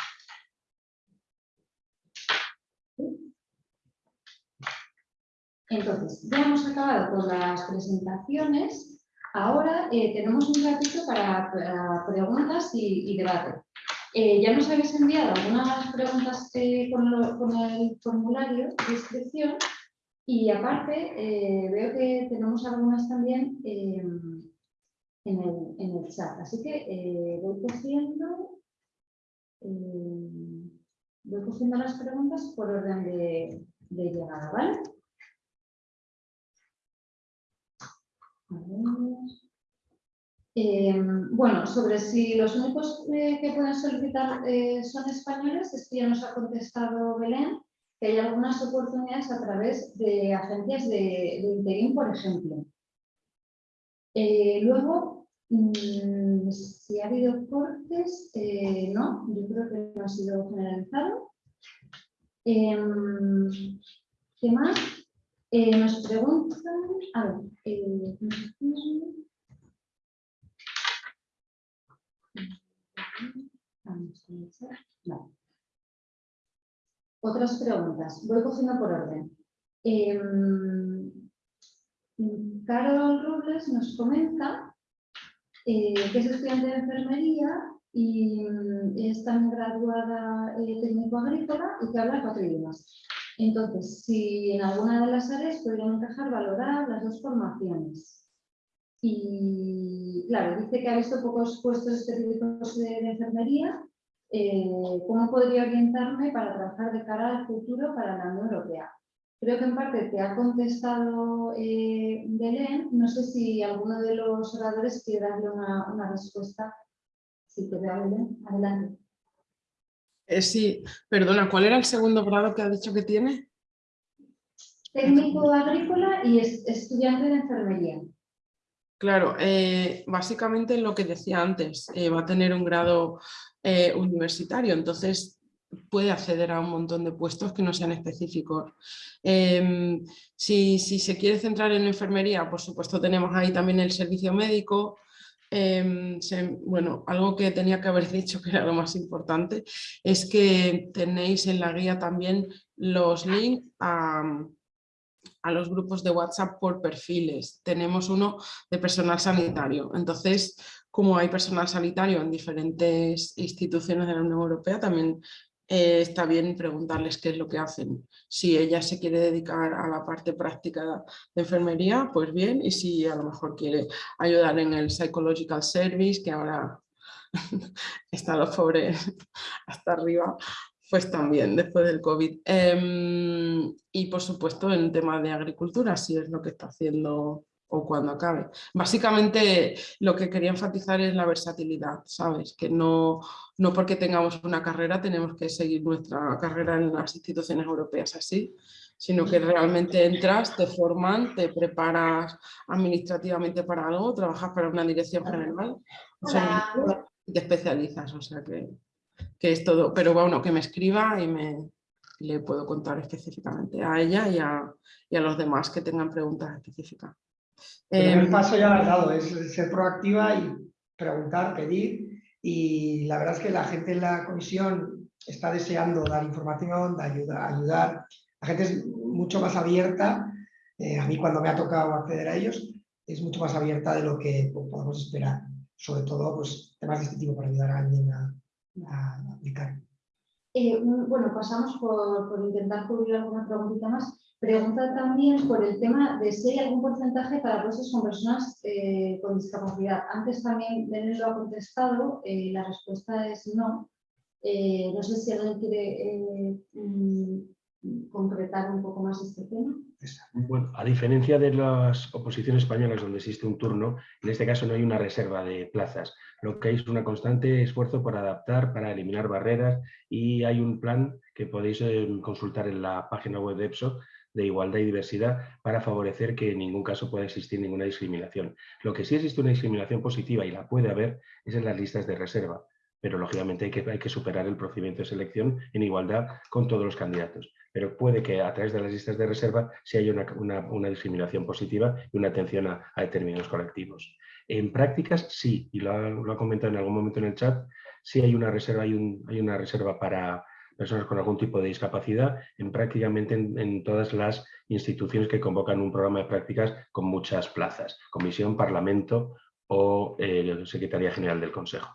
Entonces, ya hemos acabado con las presentaciones. Ahora eh, tenemos un ratito para, para preguntas y, y debate. Eh, ya nos habéis enviado algunas preguntas con, el formulario de inscripción y aparte, eh, veo que tenemos algunas también eh, en, el, en el chat. Así que voy cogiendo, voy cogiendo las preguntas por orden de, llegada, ¿vale? Eh, bueno, sobre si los únicos eh, que pueden solicitar eh, son españoles, es que ya nos ha contestado Belén, que hay algunas oportunidades a través de agencias de, de por ejemplo. Luego, mm, si ha habido cortes, no, yo creo que no ha sido generalizado. ¿Qué más? Nos preguntan, eh, vamos a ver, Otras preguntas, voy cogiendo por orden. Em, Carol Robles nos comenta eh, que es estudiante de enfermería y mm, es también graduada eh, técnico agrícola y que habla cuatro idiomas. Entonces, si en alguna de las áreas podrían encajar valorar las dos formaciones. Y claro, dice que ha visto pocos puestos específicos de, de enfermería. eh, ¿Cómo podría orientarme para trabajar de cara al futuro para la Unión Europea? Creo que en parte te ha contestado eh, Belén. No sé si alguno de los oradores quiere darle una, una respuesta. Si te veo, Belén, adelante.
Eh, sí, perdona, ¿cuál era el segundo grado que ha dicho que tiene?
Técnico agrícola y es- estudiante de enfermería.
Claro, eh, básicamente lo que decía antes, eh, va a tener un grado eh, universitario, entonces puede acceder a un montón de puestos que no sean específicos. Em, si, si se quiere centrar en enfermería, por supuesto tenemos ahí también el servicio médico. Em, bueno, algo que tenía que haber dicho que era lo más importante es que tenéis en la guía también los links a, a los grupos de WhatsApp por perfiles. Tenemos uno de personal sanitario. Entonces, como hay personal sanitario en diferentes instituciones de la Unión Europea, también eh, está bien preguntarles qué es lo que hacen. Si ella se quiere dedicar a la parte práctica de enfermería, pues bien, y si a lo mejor quiere ayudar en el Psychological Service, que ahora están los pobres hasta arriba, pues también después del COVID. Em, y por supuesto en tema de agricultura, si es lo que está haciendo o cuando acabe. Básicamente lo que quería enfatizar es la versatilidad, ¿sabes? Que no, no porque tengamos una carrera tenemos que seguir nuestra carrera en las instituciones europeas así, sino que realmente entras, te forman, te preparas administrativamente para algo, trabajas para una dirección general o sea, y te especializas, o sea que, que es todo. Pero bueno, que me escriba y me le puedo contar específicamente a ella y a, y a los demás que tengan preguntas específicas.
El primer
Em,
paso ya lo has dado, es ser proactiva y preguntar, pedir. Y la verdad es que la gente en la comisión está deseando dar información, de ayuda, ayudar. La gente es mucho más abierta. eh, a mí cuando me ha tocado acceder a ellos, es mucho más abierta de lo que po- podemos esperar. Sobre todo, pues, temas de este tipo para ayudar a alguien a, a aplicar.
Eh, un- bueno, pasamos por, intentar cubrir alguna preguntita más. Pregunta también por el tema de si hay algún porcentaje para puestos con personas eh, con discapacidad. Antes también Belén lo ha contestado, eh, la respuesta es no. No sé si alguien quiere mm, concretar un poco más este tema.
Bueno, a diferencia de las oposiciones españolas donde existe un turno, en este caso no hay una reserva de plazas. Lo que hay es un constante esfuerzo por adaptar, para eliminar barreras y hay un plan que podéis eh, consultar en la página web de EPSO de igualdad y diversidad para favorecer que en ningún caso pueda existir ninguna discriminación. Lo que sí existe una discriminación positiva y la puede haber es en las listas de reserva, pero lógicamente hay que, hay que superar el procedimiento de selección en igualdad con todos los candidatos. Pero puede que a través de las listas de reserva sí haya una, una- discriminación positiva y una atención a, determinados colectivos. En prácticas sí, y lo ha, lo comentado en algún momento en el chat, sí hay una reserva, hay, un- hay una reserva para personas con algún tipo de discapacidad en prácticamente en, en todas las instituciones que convocan un programa de prácticas con muchas plazas, Comisión, Parlamento o eh, Secretaría General del Consejo.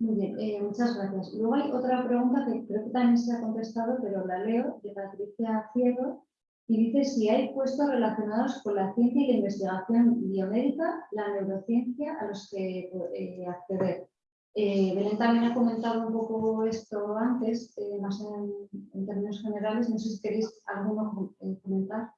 Muy bien, eh, muchas gracias. Luego hay otra pregunta que creo que también se ha contestado, pero la leo, de Patricia Ciego, y dice si hay puestos relacionados con la ciencia y la investigación biomédica, la neurociencia, a los que eh, acceder. Eh, Belén también ha comentado un poco esto antes, más en, en términos generales. No sé si queréis alguno comentar.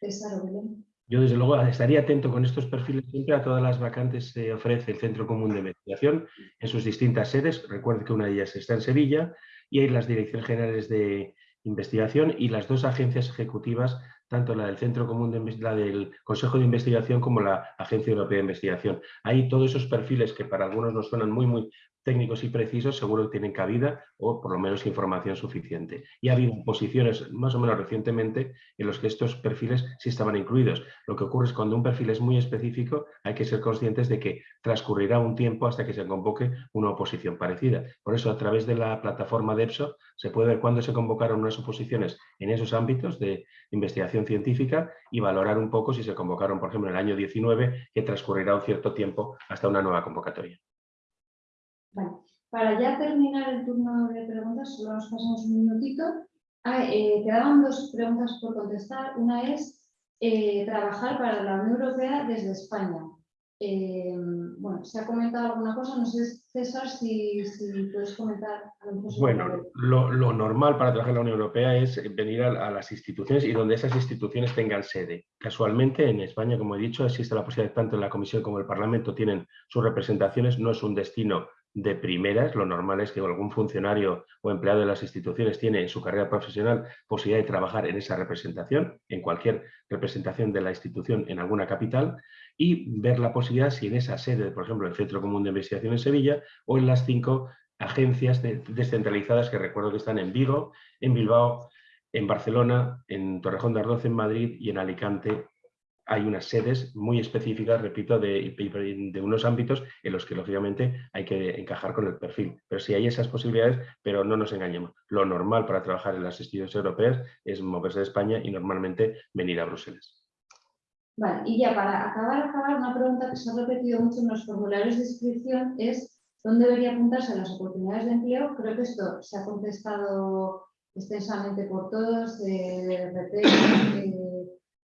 César o Belén.
Yo, desde luego, estaría atento con estos perfiles siempre a todas las vacantes que ofrece el Centro Común de Investigación en sus distintas sedes. Recuerde que una de ellas está en Sevilla y hay las Direcciones Generales de Investigación y las dos agencias ejecutivas, tanto la del Centro Común de la del Consejo de Investigación como la Agencia Europea de Investigación. Hay todos esos perfiles que para algunos nos suenan muy, muy técnicos y precisos, seguro que tienen cabida o por lo menos información suficiente. Y ha habido posiciones más o menos recientemente en los que estos perfiles sí estaban incluidos. Lo que ocurre es cuando un perfil es muy específico, hay que ser conscientes de que transcurrirá un tiempo hasta que se convoque una oposición parecida. Por eso, a través de la plataforma de EPSO, se puede ver cuándo se convocaron unas oposiciones en esos ámbitos de investigación científica y valorar un poco si se convocaron, por ejemplo, en el año 19, que transcurrirá un cierto tiempo hasta una nueva convocatoria.
Para ya terminar el turno de preguntas, solo nos pasamos un minutito. Ah, eh, quedaban dos preguntas por contestar. Una es eh, trabajar para la Unión Europea desde España. Eh, bueno, se ha comentado alguna cosa, no sé, César, si, si puedes comentar. a lo mejor sobre la-
Bueno, lo, lo normal para trabajar en la Unión Europea es venir a, a las instituciones y donde esas instituciones tengan sede. Casualmente, en España, como he dicho, existe la posibilidad, tanto en la Comisión como el Parlamento tienen sus representaciones, no es un destino de primeras, lo normal es que algún funcionario o empleado de las instituciones tiene en su carrera profesional posibilidad de trabajar en esa representación, en cualquier representación de la institución en alguna capital, y ver la posibilidad si en esa sede, por ejemplo, el Centro Común de Investigación en Sevilla, o en las cinco agencias de- descentralizadas que recuerdo que están en Vigo, en Bilbao, en Barcelona, en Torrejón de Ardoz, en Madrid y en Alicante. Hay unas sedes muy específicas, repito, de, de unos ámbitos en los que lógicamente hay que encajar con el perfil. Pero sí hay esas posibilidades, pero no nos engañemos. Lo normal para trabajar en las instituciones europeas es moverse de España y normalmente venir a Bruselas.
Vale, y ya para acabar, acabar, una pregunta que se ha repetido mucho en los formularios de inscripción es ¿dónde debería apuntarse las oportunidades de empleo? Creo que esto se ha contestado extensamente por todos, eh, RT, eh,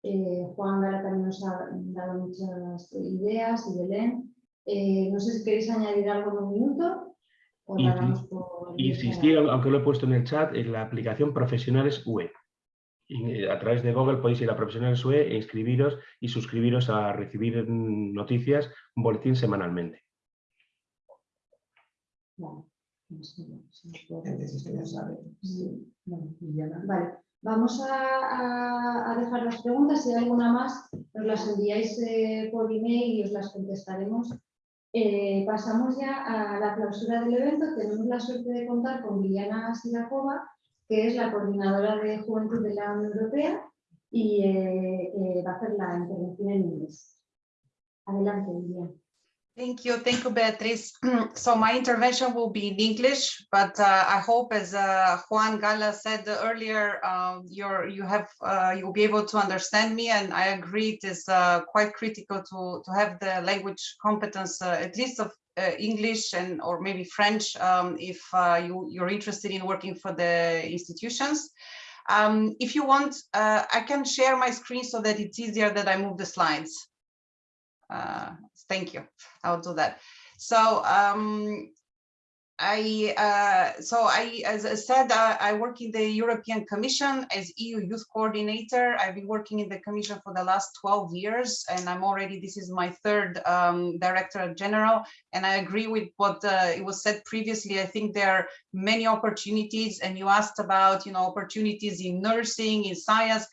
eh, Juan Gara también nos ha dado muchas ideas y Belén. Eh, no sé si queréis añadir algo en un minuto o la
Insi-
damos por...
Insistir, aunque lo he puesto en el chat, en la aplicación Profesionales UE. Y, eh, A través de Google podéis ir a Profesionales UE e inscribiros y suscribiros a recibir noticias, un boletín semanalmente.
Vale, vamos a, dejar las preguntas. Si hay alguna más, nos las enviáis eh, por email y os las contestaremos. Eh, pasamos ya a la clausura del evento. Tenemos la suerte de contar con Liliana Silakova, que es la coordinadora de Juventud de la Unión Europea y eh, eh, va a hacer la intervención en inglés. Adelante, Liliana.
Thank you. Thank you, Beatriz. So my intervention will be in English, but uh, I hope, as uh, Juan Gala said earlier, uh, you're, you have, uh, you'll be able to understand me, and I agree it is uh, quite critical to, to have the language competence, uh, at least of English and or maybe French, um, if you, you're interested in working for the institutions. Um, if you want, I can share my screen so that it's easier that I move the slides. Thank you. I'll do that. So um, I uh, so I as I said uh, I work in the European Commission as EU Youth Coordinator. I've been working in the Commission for the last 12 years, and I'm already this is my third um, Director General. And I agree with what uh, it was said previously. I think there are many opportunities, and you asked about you know opportunities in nursing, in science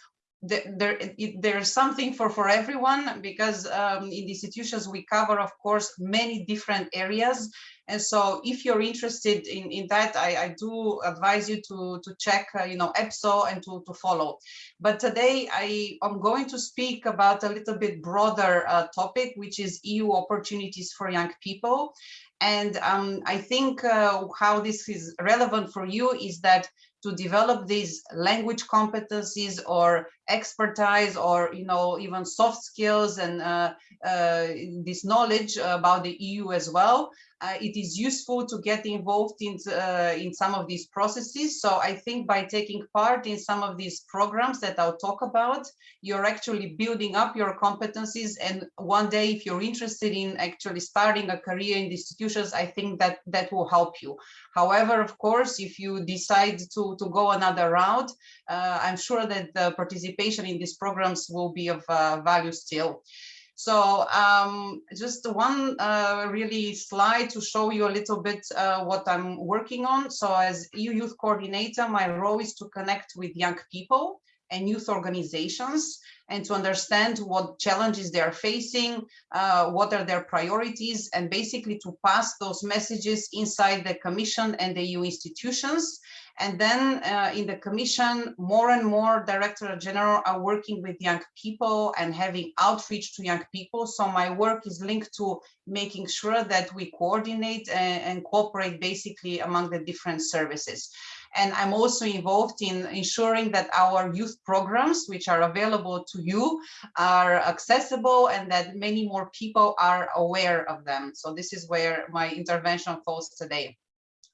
there, there's something for for everyone because um, in the institutions we cover of course many different areas. And so if you're interested in in that i i do advise you to to check uh, you know epso and to to follow. But today i am going to speak about a little bit broader uh, topic which is eu opportunities for young people. And um, i think uh, how this is relevant for you is that to develop these language competencies or expertise or you know even soft skills and uh, uh, this knowledge about the EU as well. Uh, it is useful to get involved in, uh, in some of these processes. So I think by taking part in some of these programs that I'll talk about, you're actually building up your competencies. And one day, if you're interested in actually starting a career in the institutions, I think that that will help you. However, of course, if you decide to, to go another route, uh, I'm sure that the participation in these programs will be of uh, value still. So um, just one uh, really slide to show you a little bit uh, what I'm working on. So as EU Youth Coordinator, my role is to connect with young people and youth organizations and to understand what challenges they are facing, uh, what are their priorities, and basically to pass those messages inside the Commission and the EU institutions and then uh, in the commission, more and more director general are working with young people and having outreach to young people. So my work is linked to making sure that we coordinate and, and cooperate basically among the different services. And I'm also involved in ensuring that our youth programs, which are available to you, are accessible and that many more people are aware of them. So this is where my intervention falls today.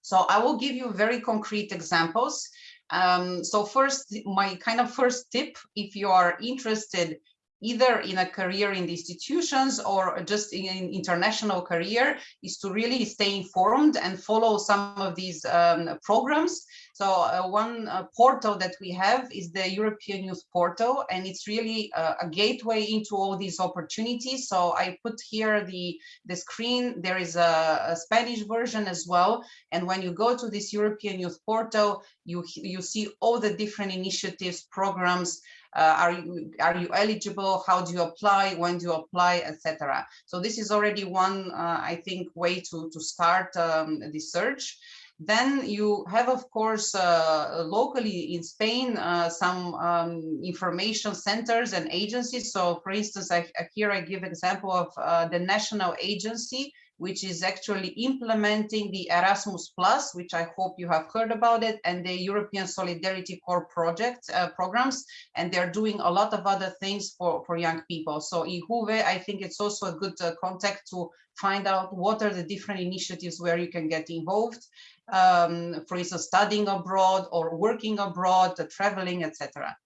So I will give you very concrete examples. Um, so first, my kind of first tip, if you are interested either in a career in the institutions or just in an international career is to really stay informed and follow some of these um, programs. So uh, one uh, portal that we have is the European Youth Portal, and it's really uh, a gateway into all these opportunities. So I put here the, the screen, there is a, a Spanish version as well. And when you go to this European Youth Portal, you, you see all the different initiatives, programs, uh, are you are you eligible? How do you apply? When do you apply etc so this is already one uh, i think way to to start um, the search. Then you have, of course, uh, locally in Spain, uh, some um, information centers and agencies. So for instance, I, here I give example of uh, the national agency which is actually implementing the Erasmus Plus, which I hope you have heard about it, and the European Solidarity Corps project uh, programs, and they're doing a lot of other things for, for young people. So IJUVE, I think it's also a good uh, contact to find out what are the different initiatives where you can get involved, um, for instance, studying abroad or working abroad, uh, traveling, etc.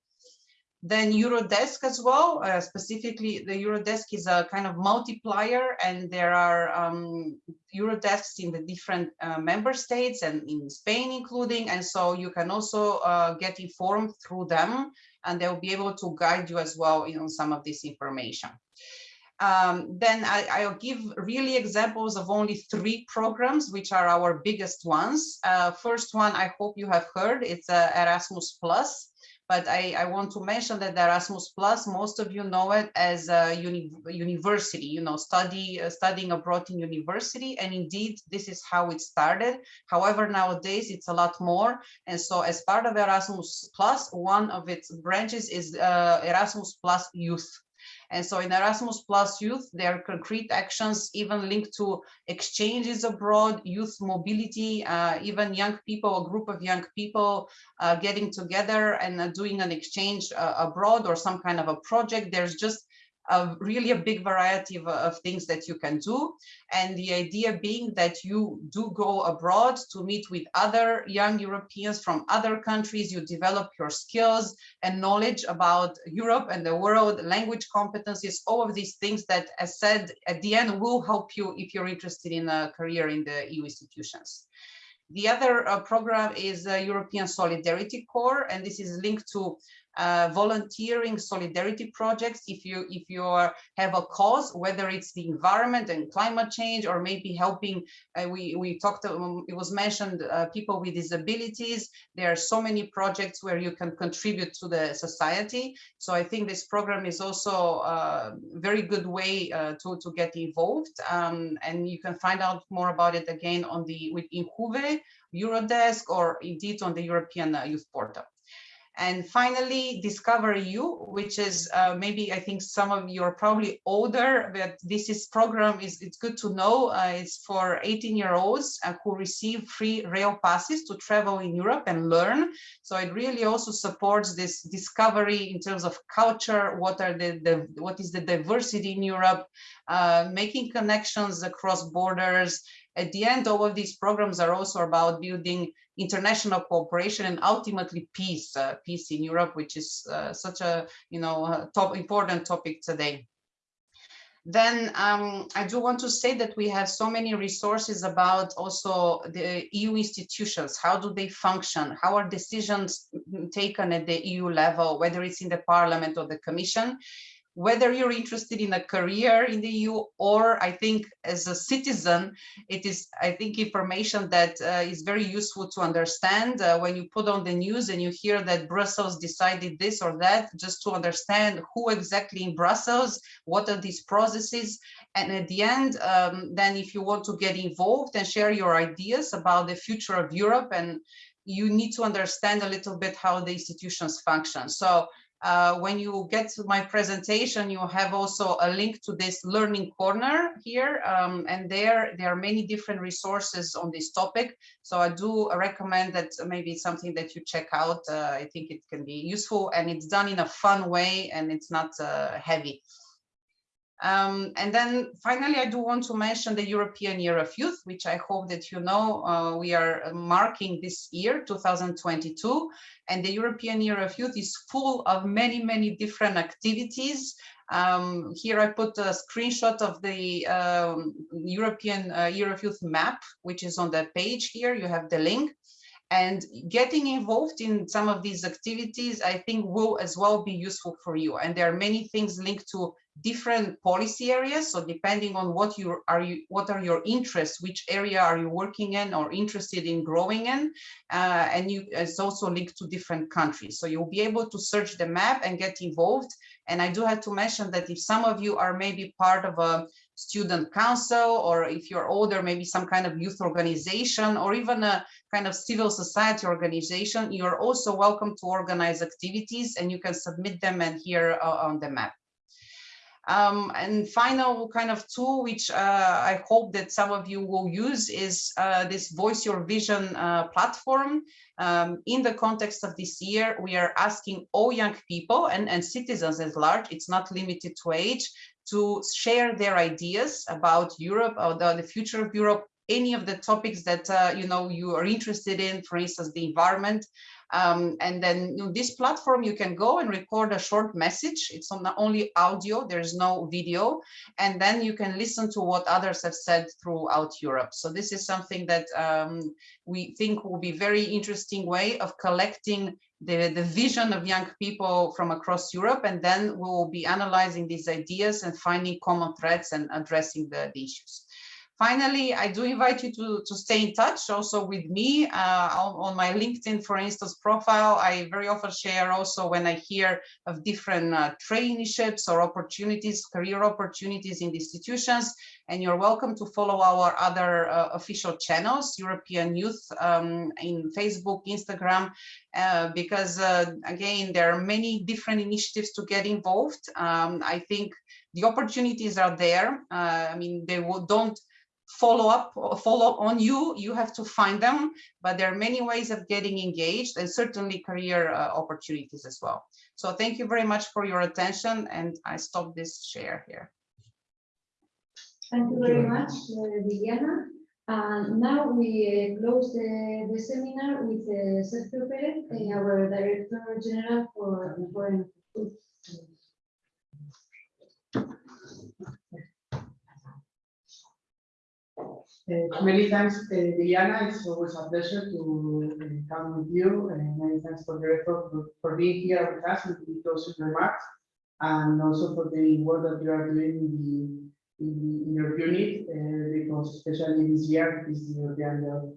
Then Eurodesk as well, uh, specifically the Eurodesk is a kind of multiplier and there are um, Eurodesks in the different uh, member states and in Spain including. And so you can also uh, get informed through them and they'll be able to guide you as well in some of this information. Um, then I, will give really examples of only three programs, which are our biggest ones. Uh, first one, I hope you have heard, it's uh, Erasmus Plus. But I, I, want to mention that Erasmus Plus, most of you know it as a uni university, you know, study uh, studying abroad in university. And indeed, this is how it started. However, nowadays it's a lot more. And so as part of Erasmus Plus, one of its branches is uh, Erasmus Plus Youth. And so in Erasmus Plus Youth, there are concrete actions even linked to exchanges abroad, youth mobility, uh, even young people, a group of young people uh, getting together and uh, doing an exchange uh, abroad or some kind of a project. There's just a really a big variety of, of, things that you can do. And the idea being that you do go abroad to meet with other young Europeans from other countries, you develop your skills and knowledge about Europe and the world, language competencies, all of these things that, as said, at the end will help you if you're interested in a career in the EU institutions. The other uh, program is uh, European Solidarity Corps, and this is linked to uh, volunteering solidarity projects. If you if you are, have a cause whether it's the environment and climate change or maybe helping uh, we we talked um, it was mentioned uh, people with disabilities. There are so many projects where you can contribute to the society. So i think this program is also a very good way uh, to to get involved. Um, and you can find out more about it again on the with IJUVE, Eurodesk or indeed on the European uh, Youth Portal. And finally, Discover You, which is uh, maybe I think some of you are probably older, but this is program is it's good to know. Uh, it's for 18 year olds uh, who receive free rail passes to travel in Europe and learn. So it really also supports this discovery in terms of culture. What are the, the what is the diversity in Europe? Uh, making connections across borders at the end, all of these programs are also about building international cooperation and ultimately peace, uh, peace in Europe, which is uh, such a you know top important topic today. Then um, I do want to say that we have so many resources about also the EU institutions. How do they function? How are decisions taken at the EU level, whether it's in the Parliament or the Commission? Whether you're interested in a career in the EU or I think as a citizen, it is, I think, information that uh, is very useful to understand uh, when you put on the news and you hear that Brussels decided this or that, just to understand who exactly in Brussels, what are these processes. And at the end, um, then if you want to get involved and share your ideas about the future of Europe and you need to understand a little bit how the institutions function. So uh, when you get to my presentation, you have also a link to this learning corner here. Um, and there, there are many different resources on this topic. So I do recommend that maybe it's something that you check out. Uh, I think it can be useful and it's done in a fun way and it's not uh, heavy. Um, and then finally, I do want to mention the European Year of Youth, which I hope that you know uh, we are marking this year, 2022. And the European Year of Youth is full of many, many different activities. Um, here I put a screenshot of the um, European uh, Year of Youth map, which is on the page here. You have the link. And getting involved in some of these activities, I think will as well be useful for you. And there are many things linked to different policy areas. So depending on what you are you what are your interests, which area are you working in or interested in growing in, uh, and you it's also linked to different countries. So you'll be able to search the map and get involved. And I do have to mention that if some of you are maybe part of a student council, or if you're older, maybe some kind of youth organization, or even a kind of civil society organization, you're also welcome to organize activities and you can submit them and here uh, on the map. Um, and final kind of tool, which uh, I hope that some of you will use is uh, this Voice Your Vision uh, platform. Um, in the context of this year, we are asking all young people and, and citizens at large, it's not limited to age, to share their ideas about Europe or the, the future of Europe, any of the topics that uh, you know you are interested in, for instance, the environment, um, and then you know, this platform, you can go and record a short message. It's only audio, there's no video. And then you can listen to what others have said throughout Europe. So this is something that um, we think will be very interesting way of collecting the, the vision of young people from across Europe. And then we will be analyzing these ideas and finding common threads and addressing the, the issues. Finally, I do invite you to, to stay in touch also with me uh, on, my LinkedIn, for instance, profile. I very often share also when I hear of different uh, traineeships or opportunities, career opportunities in institutions. And you're welcome to follow our other uh, official channels, European Youth um, in Facebook, Instagram, uh, because uh, again, there are many different initiatives to get involved. Um, I think the opportunities are there. Uh, I mean, they will, don't follow up follow on you. You have to find them but there are many ways of getting engaged and certainly career uh, opportunities as well. So thank you very much for your attention and i stop this share here.
Thank you very much uh, Viviana and now we uh, close the, the seminar with uh, Sergio Perez, uh, our Director General for Foreign
Uh, many thanks, uh, Diana. It's always a pleasure to uh, come with you. And many thanks for the effort for, being here with us and the closing remarks, and also for the work that you are doing in, the, in, your unit, because especially this year is the European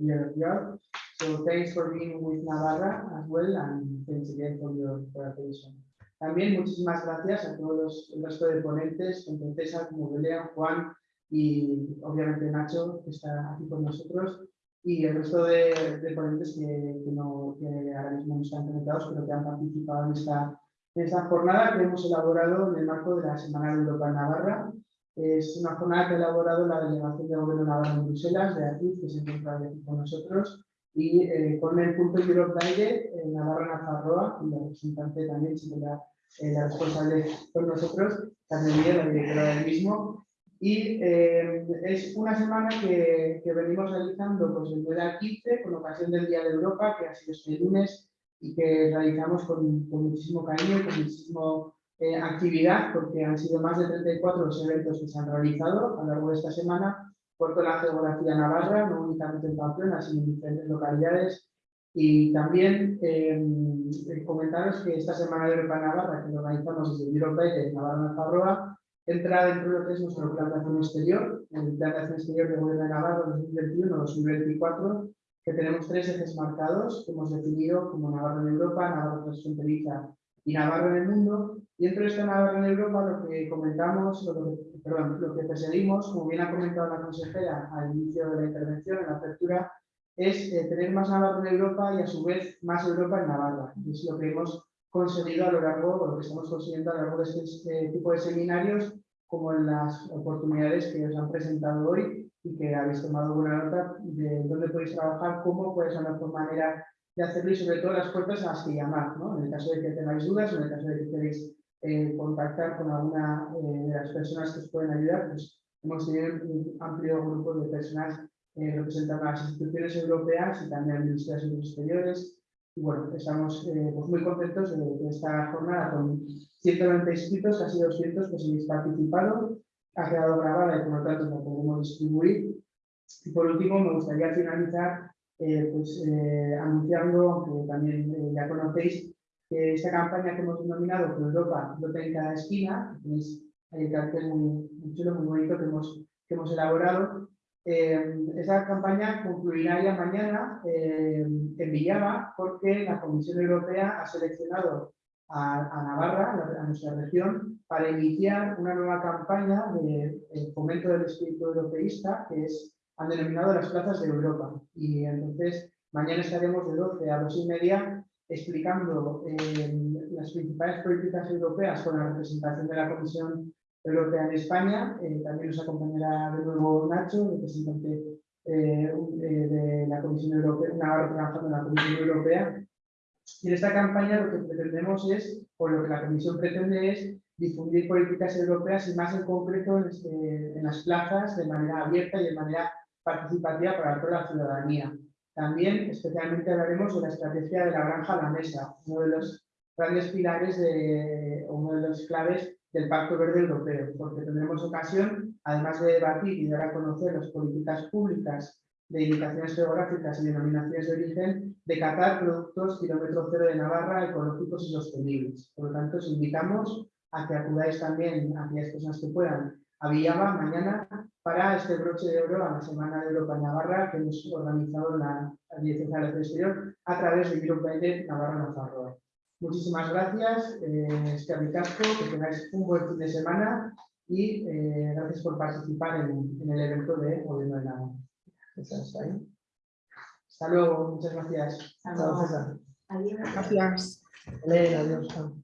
Year, of Europe. So thanks for being with Navarra as well, and thanks again for your attention. También muchísimas gracias a todos los, resto de ponentes, César como Belén, Juan, y obviamente Nacho, que está aquí con nosotros, y el resto de, de ponentes que, que, no, que ahora mismo no están conectados, pero que han participado en esta, en esta jornada que hemos elaborado en el marco de la Semana de Europa Navarra. Es una jornada que ha elaborado la Delegación de Gobierno de Navarra en Bruselas, de aquí, que se encuentra aquí con nosotros, y eh, con el punto Europe Daire, en Navarra Nafarroa, y la representante también, si la, eh, la responsable con nosotros, Carmen la directora del mismo, Y eh, es una semana que, que venimos realizando pues, el 9 al 15 con ocasión del Día de Europa, que ha sido este lunes y que realizamos con, con muchísimo cariño y con muchísimo eh, actividad, porque han sido más de 34 los eventos que se han realizado a lo largo de esta semana por toda la geografía navarra, no únicamente en Pamplona, sino en diferentes localidades. Y también eh, comentaros que esta Semana de Europa Navarra, que lo organizamos desde Europa de Navarra Navarroa, entra dentro de lo que es nuestro plan de acción exterior, el plan de acción exterior de Gobierno de Navarra 2021-2024, que tenemos tres ejes marcados que hemos definido como Navarra en Europa, Navarra transfronteriza y Navarra en el mundo. Y dentro de esta Navarra en Europa lo que comentamos, lo que, perdón, lo que perseguimos, como bien ha comentado la consejera al inicio de la intervención, en la apertura, es eh, tener más Navarra en Europa y a su vez más Europa en Navarra. Y es lo que hemos conseguido a lo largo, o lo que estamos consiguiendo a lo largo de este tipo de seminarios, como en las oportunidades que os han presentado hoy y que habéis tomado buena nota de dónde podéis trabajar, cómo puede ser la mejor manera de hacerlo y sobre todo las puertas a las que llamar, ¿no? En el caso de que tengáis dudas o en el caso de que queréis eh, contactar con alguna eh, de las personas que os pueden ayudar, pues hemos tenido un amplio grupo de personas eh, representando a las instituciones europeas y también al Ministerio de Asuntos Exteriores. Y bueno, estamos eh, pues muy contentos de, esta jornada con 190 inscritos, casi 200 que habéis participado, ha quedado grabada y por lo tanto la podemos distribuir. Y por último, me gustaría finalizar eh, pues, eh, anunciando, aunque también ya conocéis, que esta campaña que hemos denominado que Europa lo en cada esquina, tenéis el cartel muy, muy chulo, muy bonito que hemos, que hemos elaborado, eh, esa campaña concluirá ya mañana eh, en Villava porque la Comisión Europea ha seleccionado a, Navarra, a nuestra región, para iniciar una nueva campaña de, de fomento del espíritu europeísta que es, han denominado las plazas de Europa. Y entonces mañana estaremos de 12 a 2 y media explicando eh, las principales políticas europeas con la representación de la Comisión Europea en España. Eh, también nos acompañará de nuevo Nacho, representante eh, de la Comisión Europea, una trabajando en la Comisión Europea. Y en esta campaña lo que pretendemos es, o lo que la Comisión pretende es, difundir políticas europeas y más en concreto en, este, las plazas de manera abierta y de manera participativa para toda la ciudadanía. También especialmente hablaremos de la estrategia de la granja a la mesa, uno de los grandes pilares, de, uno de los claves del Pacto Verde Europeo, porque tendremos ocasión, además de debatir y dar a conocer las políticas públicas de indicaciones geográficas y denominaciones de origen, de catar productos kilómetro cero de Navarra ecológicos y sostenibles. Por lo tanto, os invitamos a que acudáis también a aquellas personas que puedan a Villava mañana para este broche de oro a la Semana de Europa Navarra que hemos organizado en la Dirección de Exterior a través de Europa de Navarra Navarra. Muchísimas gracias, eh, es que tengáis un buen fin de semana y eh, gracias por participar en, en, el evento de Gobierno de Navarra. Hasta, luego, muchas gracias.
Hasta luego. Adiós.
Gracias.
Elena, adiós.